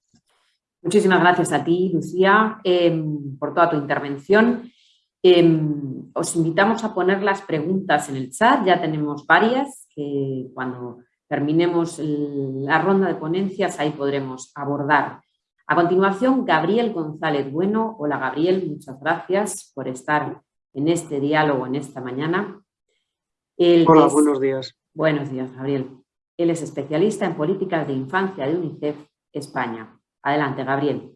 Muchísimas gracias a ti, Lucía, em, por toda tu intervención. Em, os invitamos a poner las preguntas en el chat, ya tenemos varias que cuando terminemos la ronda de ponencias ahí podremos abordar. A continuación, Gabriel González Bueno. Hola, Gabriel, muchas gracias por estar en este diálogo en esta mañana. Hola, buenos días. Buenos días, Gabriel. Él es especialista en políticas de infancia de UNICEF España. Adelante, Gabriel.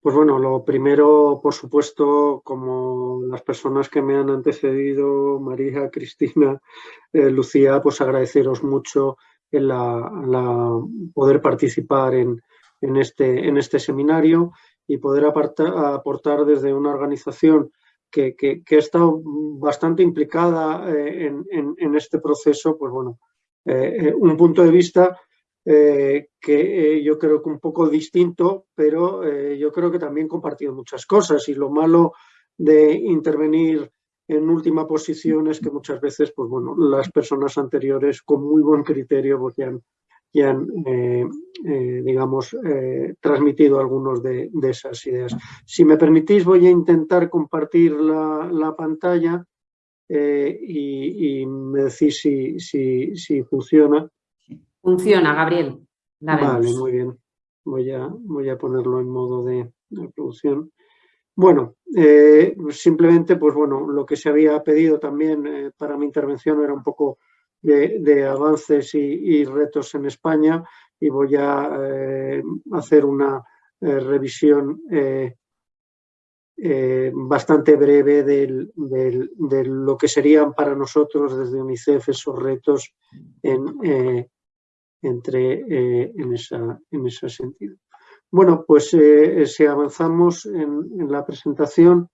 Pues bueno, lo primero, por supuesto, como las personas que me han antecedido, María, Cristina, eh, Lucía, pues agradeceros mucho el poder participar este, en este seminario y poder aportar desde una organización que, que, ha estado bastante implicada en, en, este proceso, pues bueno, un punto de vista que yo creo que un poco distinto, pero yo creo que también compartido muchas cosas y lo malo de intervenir en última posición es que muchas veces, pues bueno, las personas anteriores con muy buen criterio pues ya han, eh, eh, digamos, eh, transmitido algunos de, esas ideas. Si me permitís, voy a intentar compartir la, pantalla y, me decís si, si, funciona. Funciona, Gabriel. vale, muy bien. Voy a, voy a ponerlo en modo de, de producción. Bueno, eh, simplemente, pues bueno, lo que se había pedido también eh, para mi intervención era un poco de, avances y, retos en España y voy a eh, hacer una revisión bastante breve de lo que serían para nosotros desde UNICEF esos retos en, entre, en, esa, en ese sentido. Bueno, pues eh, si avanzamos en, la presentación,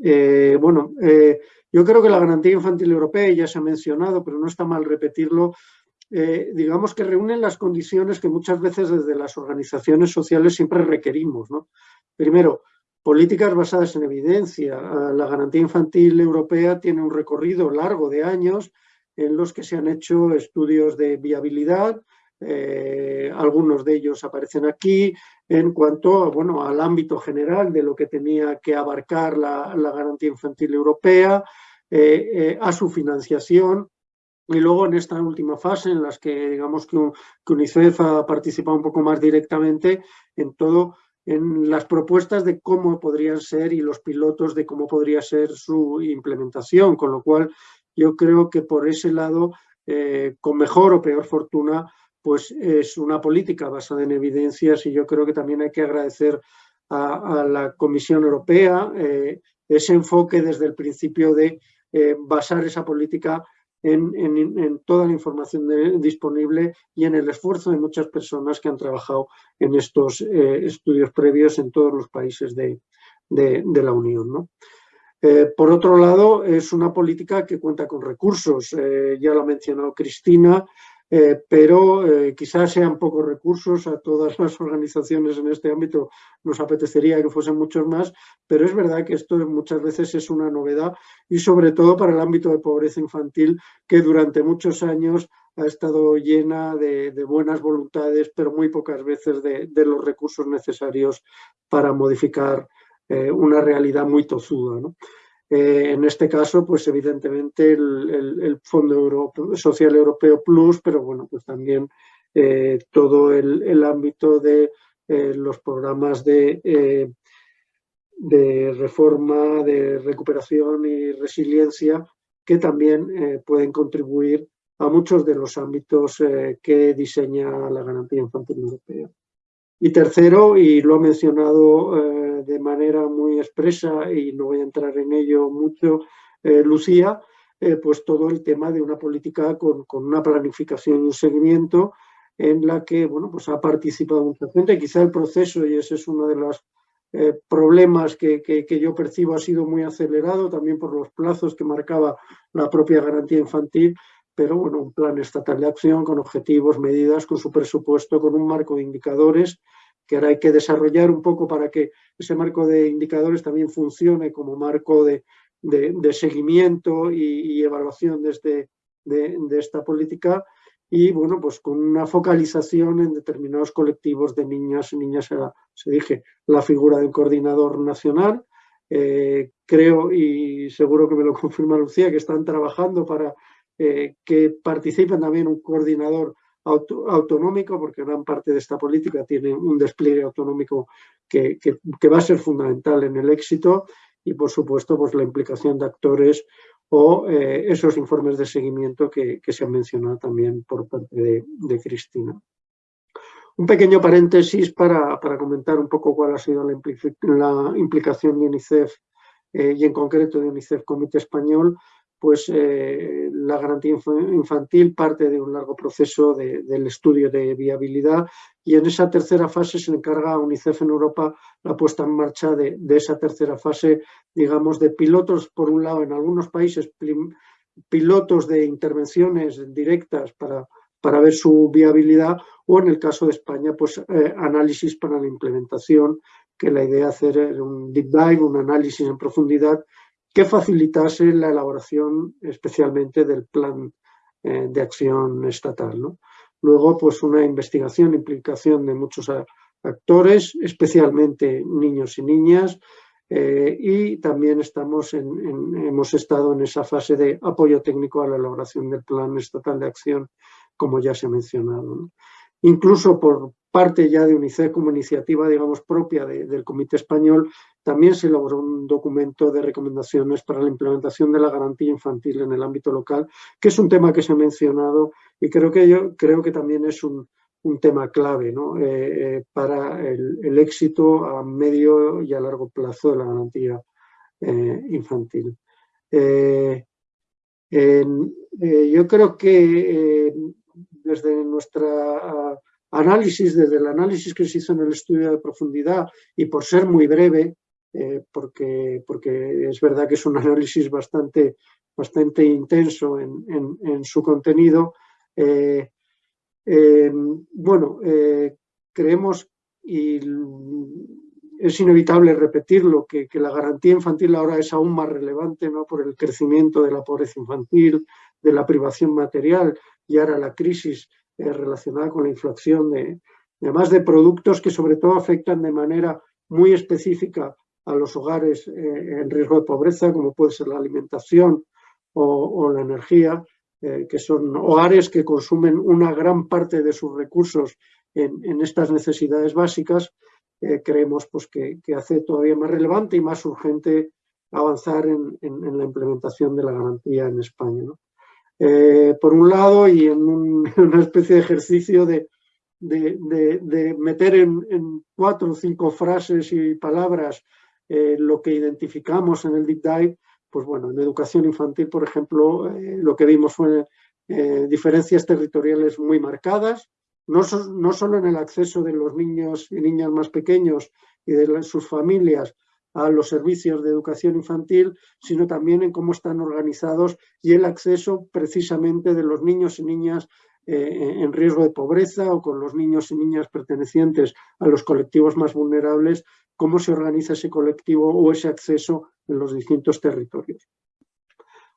eh, bueno, eh, yo creo que la garantía infantil europea, ya se ha mencionado, pero no está mal repetirlo, digamos que reúnen las condiciones que muchas veces desde las organizaciones sociales siempre requerimos. Primero, políticas basadas en evidencia. La garantía infantil europea tiene un recorrido largo de años en los que se han hecho estudios de viabilidad, eh, algunos de ellos aparecen aquí. En cuanto bueno, al ámbito general de lo que tenía que abarcar la, garantía infantil europea, eh, eh, a su financiación. Y luego en esta última fase en las que digamos que, UNICEF ha participado un poco más directamente en todo en las propuestas de cómo podrían ser y los pilotos de cómo podría ser su implementación, con lo cual yo creo que por ese lado, con mejor o peor fortuna, pues es una política basada en evidencias y yo creo que también hay que agradecer a, la Comisión Europea eh, ese enfoque desde el principio de eh, basar esa política en, toda la información disponible y en el esfuerzo de muchas personas que han trabajado en estos eh, estudios previos en todos los países de, la Unión. Por otro lado, es una política que cuenta con recursos. ya lo ha mencionado Cristina, eh, pero eh, quizás sean pocos recursos a todas las organizaciones en este ámbito, nos apetecería que fuesen muchos más, pero es verdad que esto muchas veces es una novedad y sobre todo para el ámbito de pobreza infantil que durante muchos años ha estado llena de, buenas voluntades, pero muy pocas veces de, los recursos necesarios para modificar eh, una realidad muy tozuda. ¿no? Eh, en este caso, pues evidentemente el, Fondo Social Europeo Plus, pero bueno, pues también eh, todo el, ámbito de los programas de, reforma, de recuperación y resiliencia, que también pueden contribuir a muchos de los ámbitos que diseña la garantía infantil europea. Y tercero, y lo ha mencionado de manera muy expresa y no voy a entrar en ello mucho, eh, Lucía, eh, pues todo el tema de una política con, una planificación y un seguimiento en la que bueno, pues ha participado mucha gente. Quizá el proceso, y ese es uno de los problemas que, que, yo percibo, ha sido muy acelerado también por los plazos que marcaba la propia garantía infantil, pero bueno, un plan estatal de acción con objetivos, medidas, con su presupuesto, con un marco de indicadores que ahora hay que desarrollar un poco para que ese marco de indicadores también funcione como marco de, seguimiento y, evaluación de, de, esta política. Y bueno, pues con una focalización en determinados colectivos de niñas y niñas, se dije, la figura del coordinador nacional, eh, creo y seguro que me lo confirma Lucía, que están trabajando para eh, que participen también un coordinador autonómico, porque gran parte de esta política tiene un despliegue autonómico que, va a ser fundamental en el éxito y, por supuesto, pues la implicación de actores o eh, esos informes de seguimiento que, se han mencionado también por parte de, Cristina. Un pequeño paréntesis para, comentar un poco cuál ha sido la, implicación de UNICEF eh, y en concreto de UNICEF Comité Español pues eh, la garantía infantil parte de un largo proceso del estudio de viabilidad y en esa tercera fase se encarga a UNICEF en Europa la puesta en marcha de, esa tercera fase, digamos, de pilotos, por un lado, en algunos países, pilotos de intervenciones directas para, para ver su viabilidad o en el caso de España, pues eh, análisis para la implementación, que la idea es hacer un deep dive, un análisis en profundidad que facilitase la elaboración especialmente del plan eh, de acción estatal. Luego, pues una investigación, implicación de muchos actores, especialmente niños y niñas, eh, y también estamos en, hemos estado en esa fase de apoyo técnico a la elaboración del plan estatal de acción, como ya se ha mencionado. Incluso por parte ya de UNICEF como iniciativa, digamos, propia del Comité Español, también se elaboró un documento de recomendaciones para la implementación de la garantía infantil en el ámbito local, que es un tema que se ha mencionado y creo que, yo, creo que también es un, tema clave eh, eh, para el, éxito a medio y a largo plazo de la garantía eh, infantil. yo creo que desde nuestra análisis, desde el análisis que se hizo en el estudio de profundidad y por ser muy breve, eh, porque, porque es verdad que es un análisis bastante, bastante intenso en, su contenido, eh, em, bueno, eh, creemos y es inevitable repetirlo, que, que, la garantía infantil ahora es aún más relevante ¿no? por el crecimiento de la pobreza infantil, de la privación material y ahora la crisis eh, relacionada con la inflación, de, además de productos que sobre todo afectan de manera muy específica a los hogares eh, en riesgo de pobreza, como puede ser la alimentación o, la energía, eh, que son hogares que consumen una gran parte de sus recursos en, estas necesidades básicas, creemos pues, que, hace todavía más relevante y más urgente avanzar en, la implementación de la garantía en España. Eh, por un lado, y en una especie de ejercicio de, meter en, cuatro o cinco frases y palabras eh, lo que identificamos en el Deep Dive, pues bueno, en educación infantil, por ejemplo, eh, lo que vimos fue diferencias territoriales muy marcadas, no, no, solo en el acceso de los niños y niñas más pequeños y de sus familias a los servicios de educación infantil, sino también en cómo están organizados y el acceso precisamente de los niños y niñas eh, en riesgo de pobreza o con los niños y niñas pertenecientes a los colectivos más vulnerables, cómo se organiza ese colectivo o ese acceso en los distintos territorios.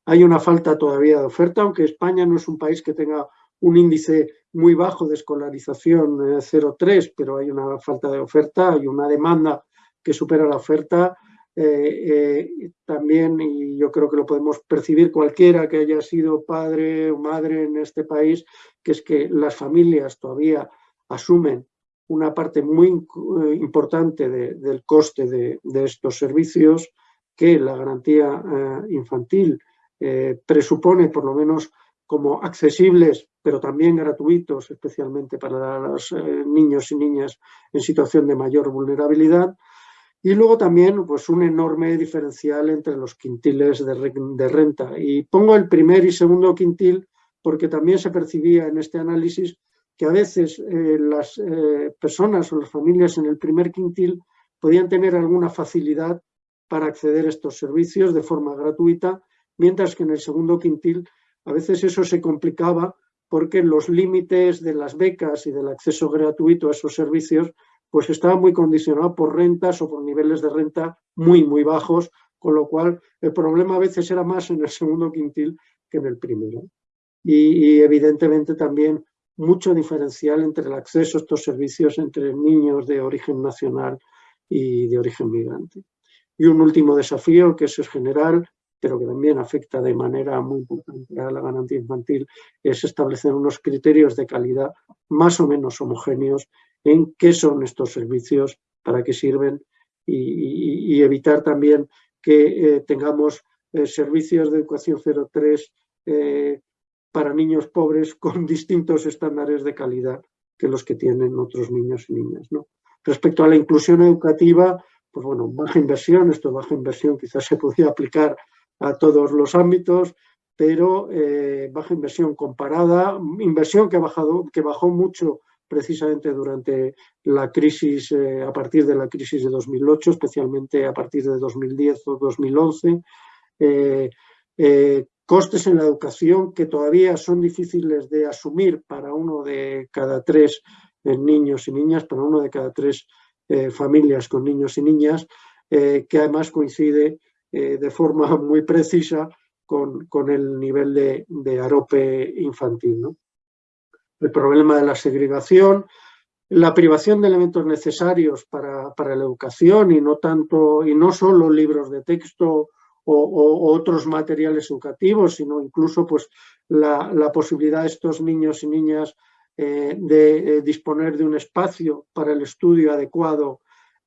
Hay una falta todavía de oferta, aunque España no es un país que tenga un índice muy bajo de escolarización, 0,3, eh, pero hay una falta de oferta, hay una demanda que supera la oferta. Eh, eh, también, y yo creo que lo podemos percibir cualquiera que haya sido padre o madre en este país, que es que las familias todavía asumen una parte muy eh, importante del coste de, estos servicios, que la garantía infantil presupone por lo menos como accesibles, pero también gratuitos, especialmente para los niños y niñas en situación de mayor vulnerabilidad. Y luego también pues, un enorme diferencial entre los quintiles de, renta. Y pongo el primer y segundo quintil porque también se percibía en este análisis que a veces eh, las eh, personas o las familias en el primer quintil podían tener alguna facilidad para acceder a estos servicios de forma gratuita, mientras que en el segundo quintil a veces eso se complicaba porque los límites de las becas y del acceso gratuito a esos servicios pues estaba muy condicionado por rentas o por niveles de renta muy, muy bajos, con lo cual el problema a veces era más en el segundo quintil que en el primero. Y, evidentemente también mucho diferencial entre el acceso a estos servicios entre niños de origen nacional y de origen migrante. Y un último desafío, que eso es general, pero que también afecta de manera muy importante a la garantía infantil, es establecer unos criterios de calidad más o menos homogéneos en qué son estos servicios, para qué sirven y, evitar también que eh, tengamos eh, servicios de educación 03 eh, para niños pobres con distintos estándares de calidad que los que tienen otros niños y niñas. Respecto a la inclusión educativa, pues bueno, baja inversión, esto baja inversión quizás se podría aplicar a todos los ámbitos, pero baja inversión comparada, inversión que, ha bajado, que bajó mucho precisamente durante la crisis, a partir de la crisis de 2008, especialmente a partir de 2010 o 2011, costes en la educación que todavía son difíciles de asumir para uno de cada tres eh, niños y niñas, para uno de cada tres eh, familias con niños y niñas, eh, que además coincide de forma muy precisa con, el nivel de, arope infantil. El problema de la segregación, la privación de elementos necesarios para, para la educación y no, tanto, y no solo libros de texto o, otros materiales educativos, sino incluso pues, la, posibilidad de estos niños y niñas eh, de eh, disponer de un espacio para el estudio adecuado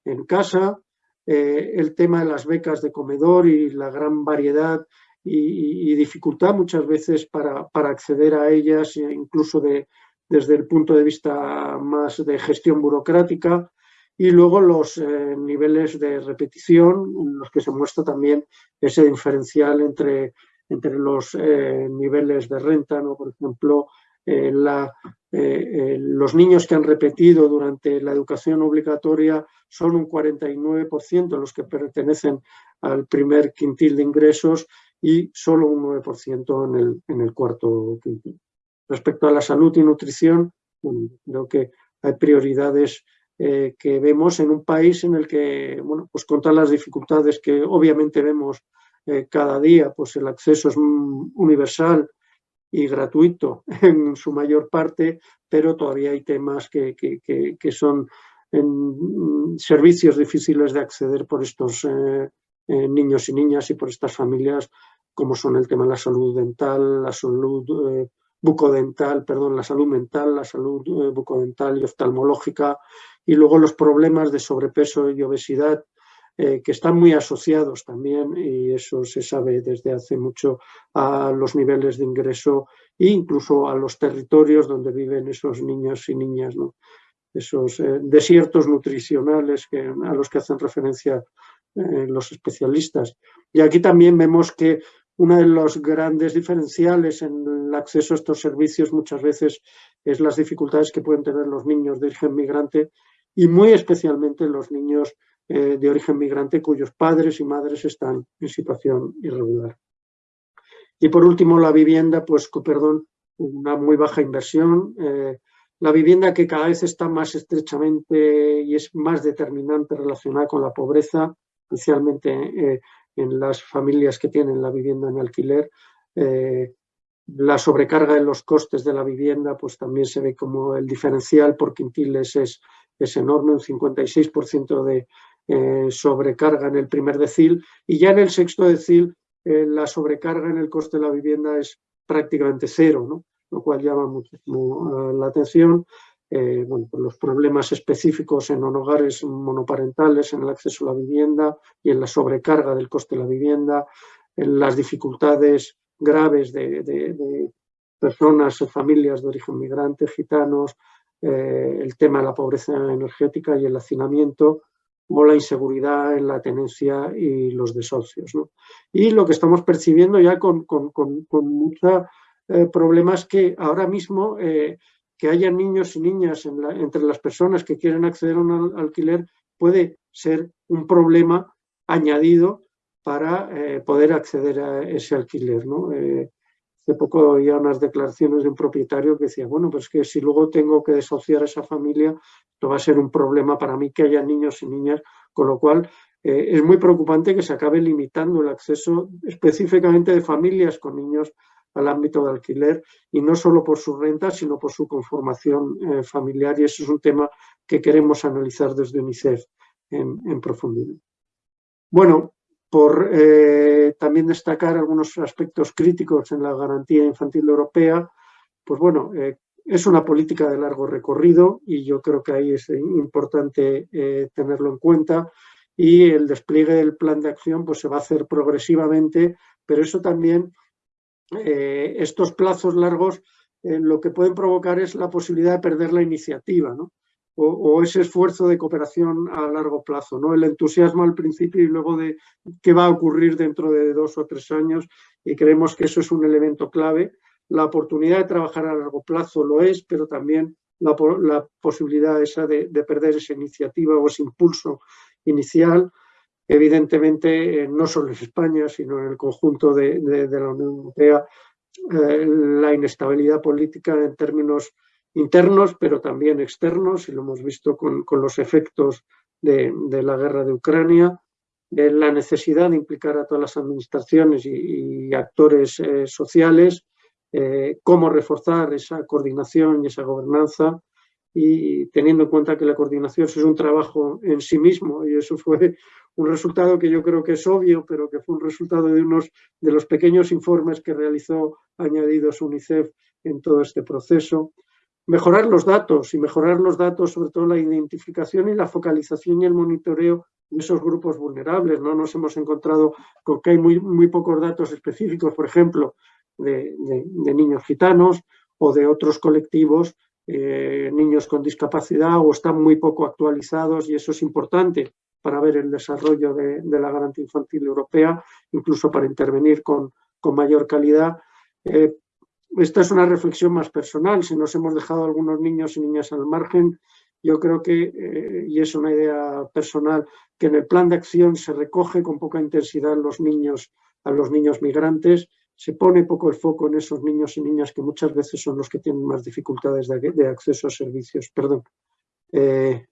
en casa, eh, el tema de las becas de comedor y la gran variedad y, dificultad muchas veces para, para, acceder a ellas, incluso de, desde el punto de vista más de gestión burocrática, y luego los eh, niveles de repetición, en los que se muestra también ese diferencial entre, entre los eh, niveles de renta, ¿no? por ejemplo, eh, los niños que han repetido durante la educación obligatoria son un 49% los que pertenecen al primer quintil de ingresos y solo un 9% en el, en el cuarto quintil. Respecto a la salud y nutrición, creo que hay prioridades eh, que vemos en un país en el que, bueno, pues con todas las dificultades que obviamente vemos eh, cada día, pues el acceso es universal y gratuito en su mayor parte, pero todavía hay temas que, que, son en servicios difíciles de acceder por estos eh, niños y niñas y por estas familias, como son el tema de la salud dental, la salud bucodental, perdón, la salud mental, la salud bucodental y oftalmológica, y luego los problemas de sobrepeso y obesidad eh, que están muy asociados también, y eso se sabe desde hace mucho, a los niveles de ingreso e incluso a los territorios donde viven esos niños y niñas, esos eh, desiertos nutricionales que, a los que hacen referencia eh, los especialistas. Y aquí también vemos que uno de los grandes diferenciales en el acceso a estos servicios muchas veces es las dificultades que pueden tener los niños de origen migrante y muy especialmente los niños eh, de origen migrante cuyos padres y madres están en situación irregular. Y por último, la vivienda, pues, perdón, una muy baja inversión. Eh, la vivienda que cada vez está más estrechamente y es más determinante relacionada con la pobreza, especialmente eh, en las familias que tienen la vivienda en alquiler. la sobrecarga de los costes de la vivienda, pues también se ve como el diferencial por quintiles es es enorme, un 56% de eh, sobrecarga en el primer decil y ya en el sexto decil eh, la sobrecarga en el coste de la vivienda es prácticamente cero, ¿no? lo cual llama muchísimo eh, la atención. Bueno, por los problemas específicos en hogares monoparentales, en el acceso a la vivienda y en la sobrecarga del coste de la vivienda, en las dificultades graves de, de, de personas familias de origen migrante, gitanos, eh, el tema de la pobreza energética y el hacinamiento o la inseguridad en la tenencia y los desahucios. Y lo que estamos percibiendo ya con, con, muchos eh, problemas que ahora mismo eh, que haya niños y niñas entre las personas que quieren acceder a un alquiler puede ser un problema añadido para poder acceder a ese alquiler. ¿no? Hace poco había unas declaraciones de un propietario que decía, bueno, pues que si luego tengo que desociar a esa familia, esto va a ser un problema para mí que haya niños y niñas, con lo cual eh, es muy preocupante que se acabe limitando el acceso específicamente de familias con niños al ámbito de alquiler y no solo por su renta, sino por su conformación eh, familiar y eso es un tema que queremos analizar desde UNICEF en, en profundidad. Bueno, por eh, también destacar algunos aspectos críticos en la garantía infantil europea, pues bueno, eh, es una política de largo recorrido y yo creo que ahí es importante tenerlo en cuenta y el despliegue del plan de acción pues se va a hacer progresivamente, pero eso también, estos plazos largos lo que pueden provocar es la posibilidad de perder la iniciativa, ¿no? o, ese esfuerzo de cooperación a largo plazo, ¿no? El entusiasmo al principio y luego de qué va a ocurrir dentro de dos o tres años y creemos que eso es un elemento clave. La oportunidad de trabajar a largo plazo lo es, pero también la, posibilidad esa de, perder esa iniciativa o ese impulso inicial, evidentemente eh, no solo en España, sino en el conjunto de, la Unión Europea, eh, la inestabilidad política en términos internos, pero también externos, y lo hemos visto con, los efectos de, la guerra de Ucrania, la necesidad de implicar a todas las administraciones y, actores eh, sociales, eh, cómo reforzar esa coordinación y esa gobernanza, y teniendo en cuenta que la coordinación es un trabajo en sí mismo, y eso fue un resultado que yo creo que es obvio, pero que fue un resultado de unos de los pequeños informes que realizó añadidos UNICEF en todo este proceso mejorar los datos y mejorar los datos, sobre todo la identificación y la focalización y el monitoreo de esos grupos vulnerables. ¿no? Nos hemos encontrado con que hay muy, muy pocos datos específicos, por ejemplo, de, niños gitanos o de otros colectivos, eh, niños con discapacidad o están muy poco actualizados y eso es importante para ver el desarrollo de, la garantía infantil europea, incluso para intervenir con, mayor calidad. Eh, esta es una reflexión más personal, si nos hemos dejado algunos niños y niñas al margen, yo creo que, eh, y es una idea personal, que en el plan de acción se recoge con poca intensidad los niños, a los niños migrantes, se pone poco el foco en esos niños y niñas que muchas veces son los que tienen más dificultades de, acceso a servicios. Perdón, eh,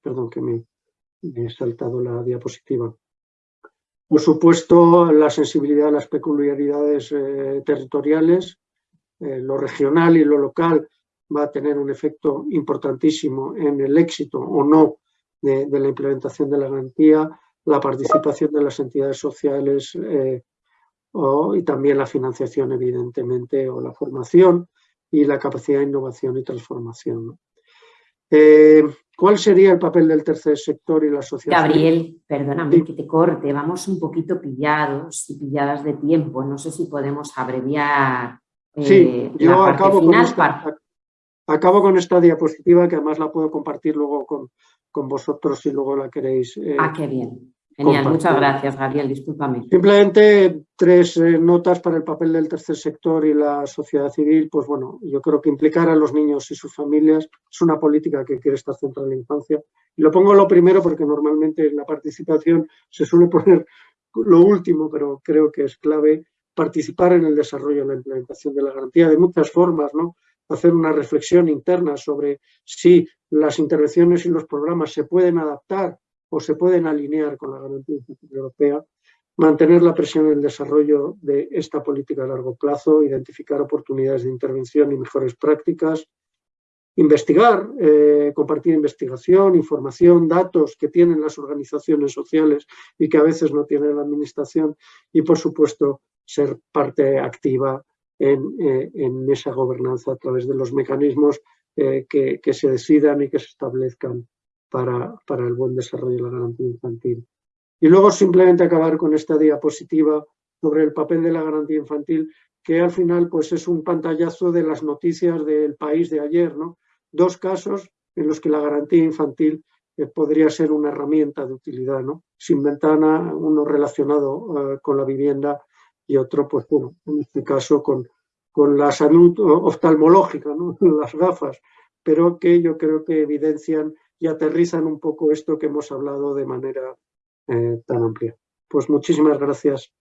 perdón que me, he saltado la diapositiva. Por supuesto, la sensibilidad a las peculiaridades eh, territoriales, eh, lo regional y lo local va a tener un efecto importantísimo en el éxito o no de, la implementación de la garantía, la participación de las entidades sociales eh, y también la financiación, evidentemente, o la formación y la capacidad de innovación y transformación. ¿Cuál sería el papel del tercer sector y la sociedad? Gabriel, perdóname que te corte, vamos un poquito pillados y pilladas de tiempo. No sé si podemos abreviar Sí, eh, yo acabo con, esta, acabo con esta diapositiva que además la puedo compartir luego con, con vosotros si luego la queréis. Eh, ah, qué bien. Genial, muchas gracias, Gabriel, discúlpame. Simplemente tres eh, notas para el papel del tercer sector y la sociedad civil. Pues bueno, yo creo que implicar a los niños y sus familias es una política que quiere estar centrada en la infancia. Y lo pongo lo primero porque normalmente en la participación se suele poner lo último, pero creo que es clave participar en el desarrollo y la implementación de la garantía de muchas formas, ¿no? hacer una reflexión interna sobre si las intervenciones y los programas se pueden adaptar o se pueden alinear con la garantía europea, mantener la presión en el desarrollo de esta política a largo plazo, identificar oportunidades de intervención y mejores prácticas, investigar, eh, compartir investigación, información, datos que tienen las organizaciones sociales y que a veces no tiene la administración y, por supuesto, ser parte activa en, eh, esa gobernanza a través de los mecanismos eh, que, se decidan y que se establezcan para, para el buen desarrollo de la garantía infantil. Y luego simplemente acabar con esta diapositiva sobre el papel de la garantía infantil, que al final pues, es un pantallazo de las noticias del país de ayer. ¿no? Dos casos en los que la garantía infantil eh, podría ser una herramienta de utilidad, ¿no? sin ventana, uno relacionado con la vivienda y otro, pues bueno, en este caso con, con la salud oftalmológica, ¿no? las gafas, pero que yo creo que evidencian y aterrizan un poco esto que hemos hablado de manera eh, tan amplia. Pues muchísimas gracias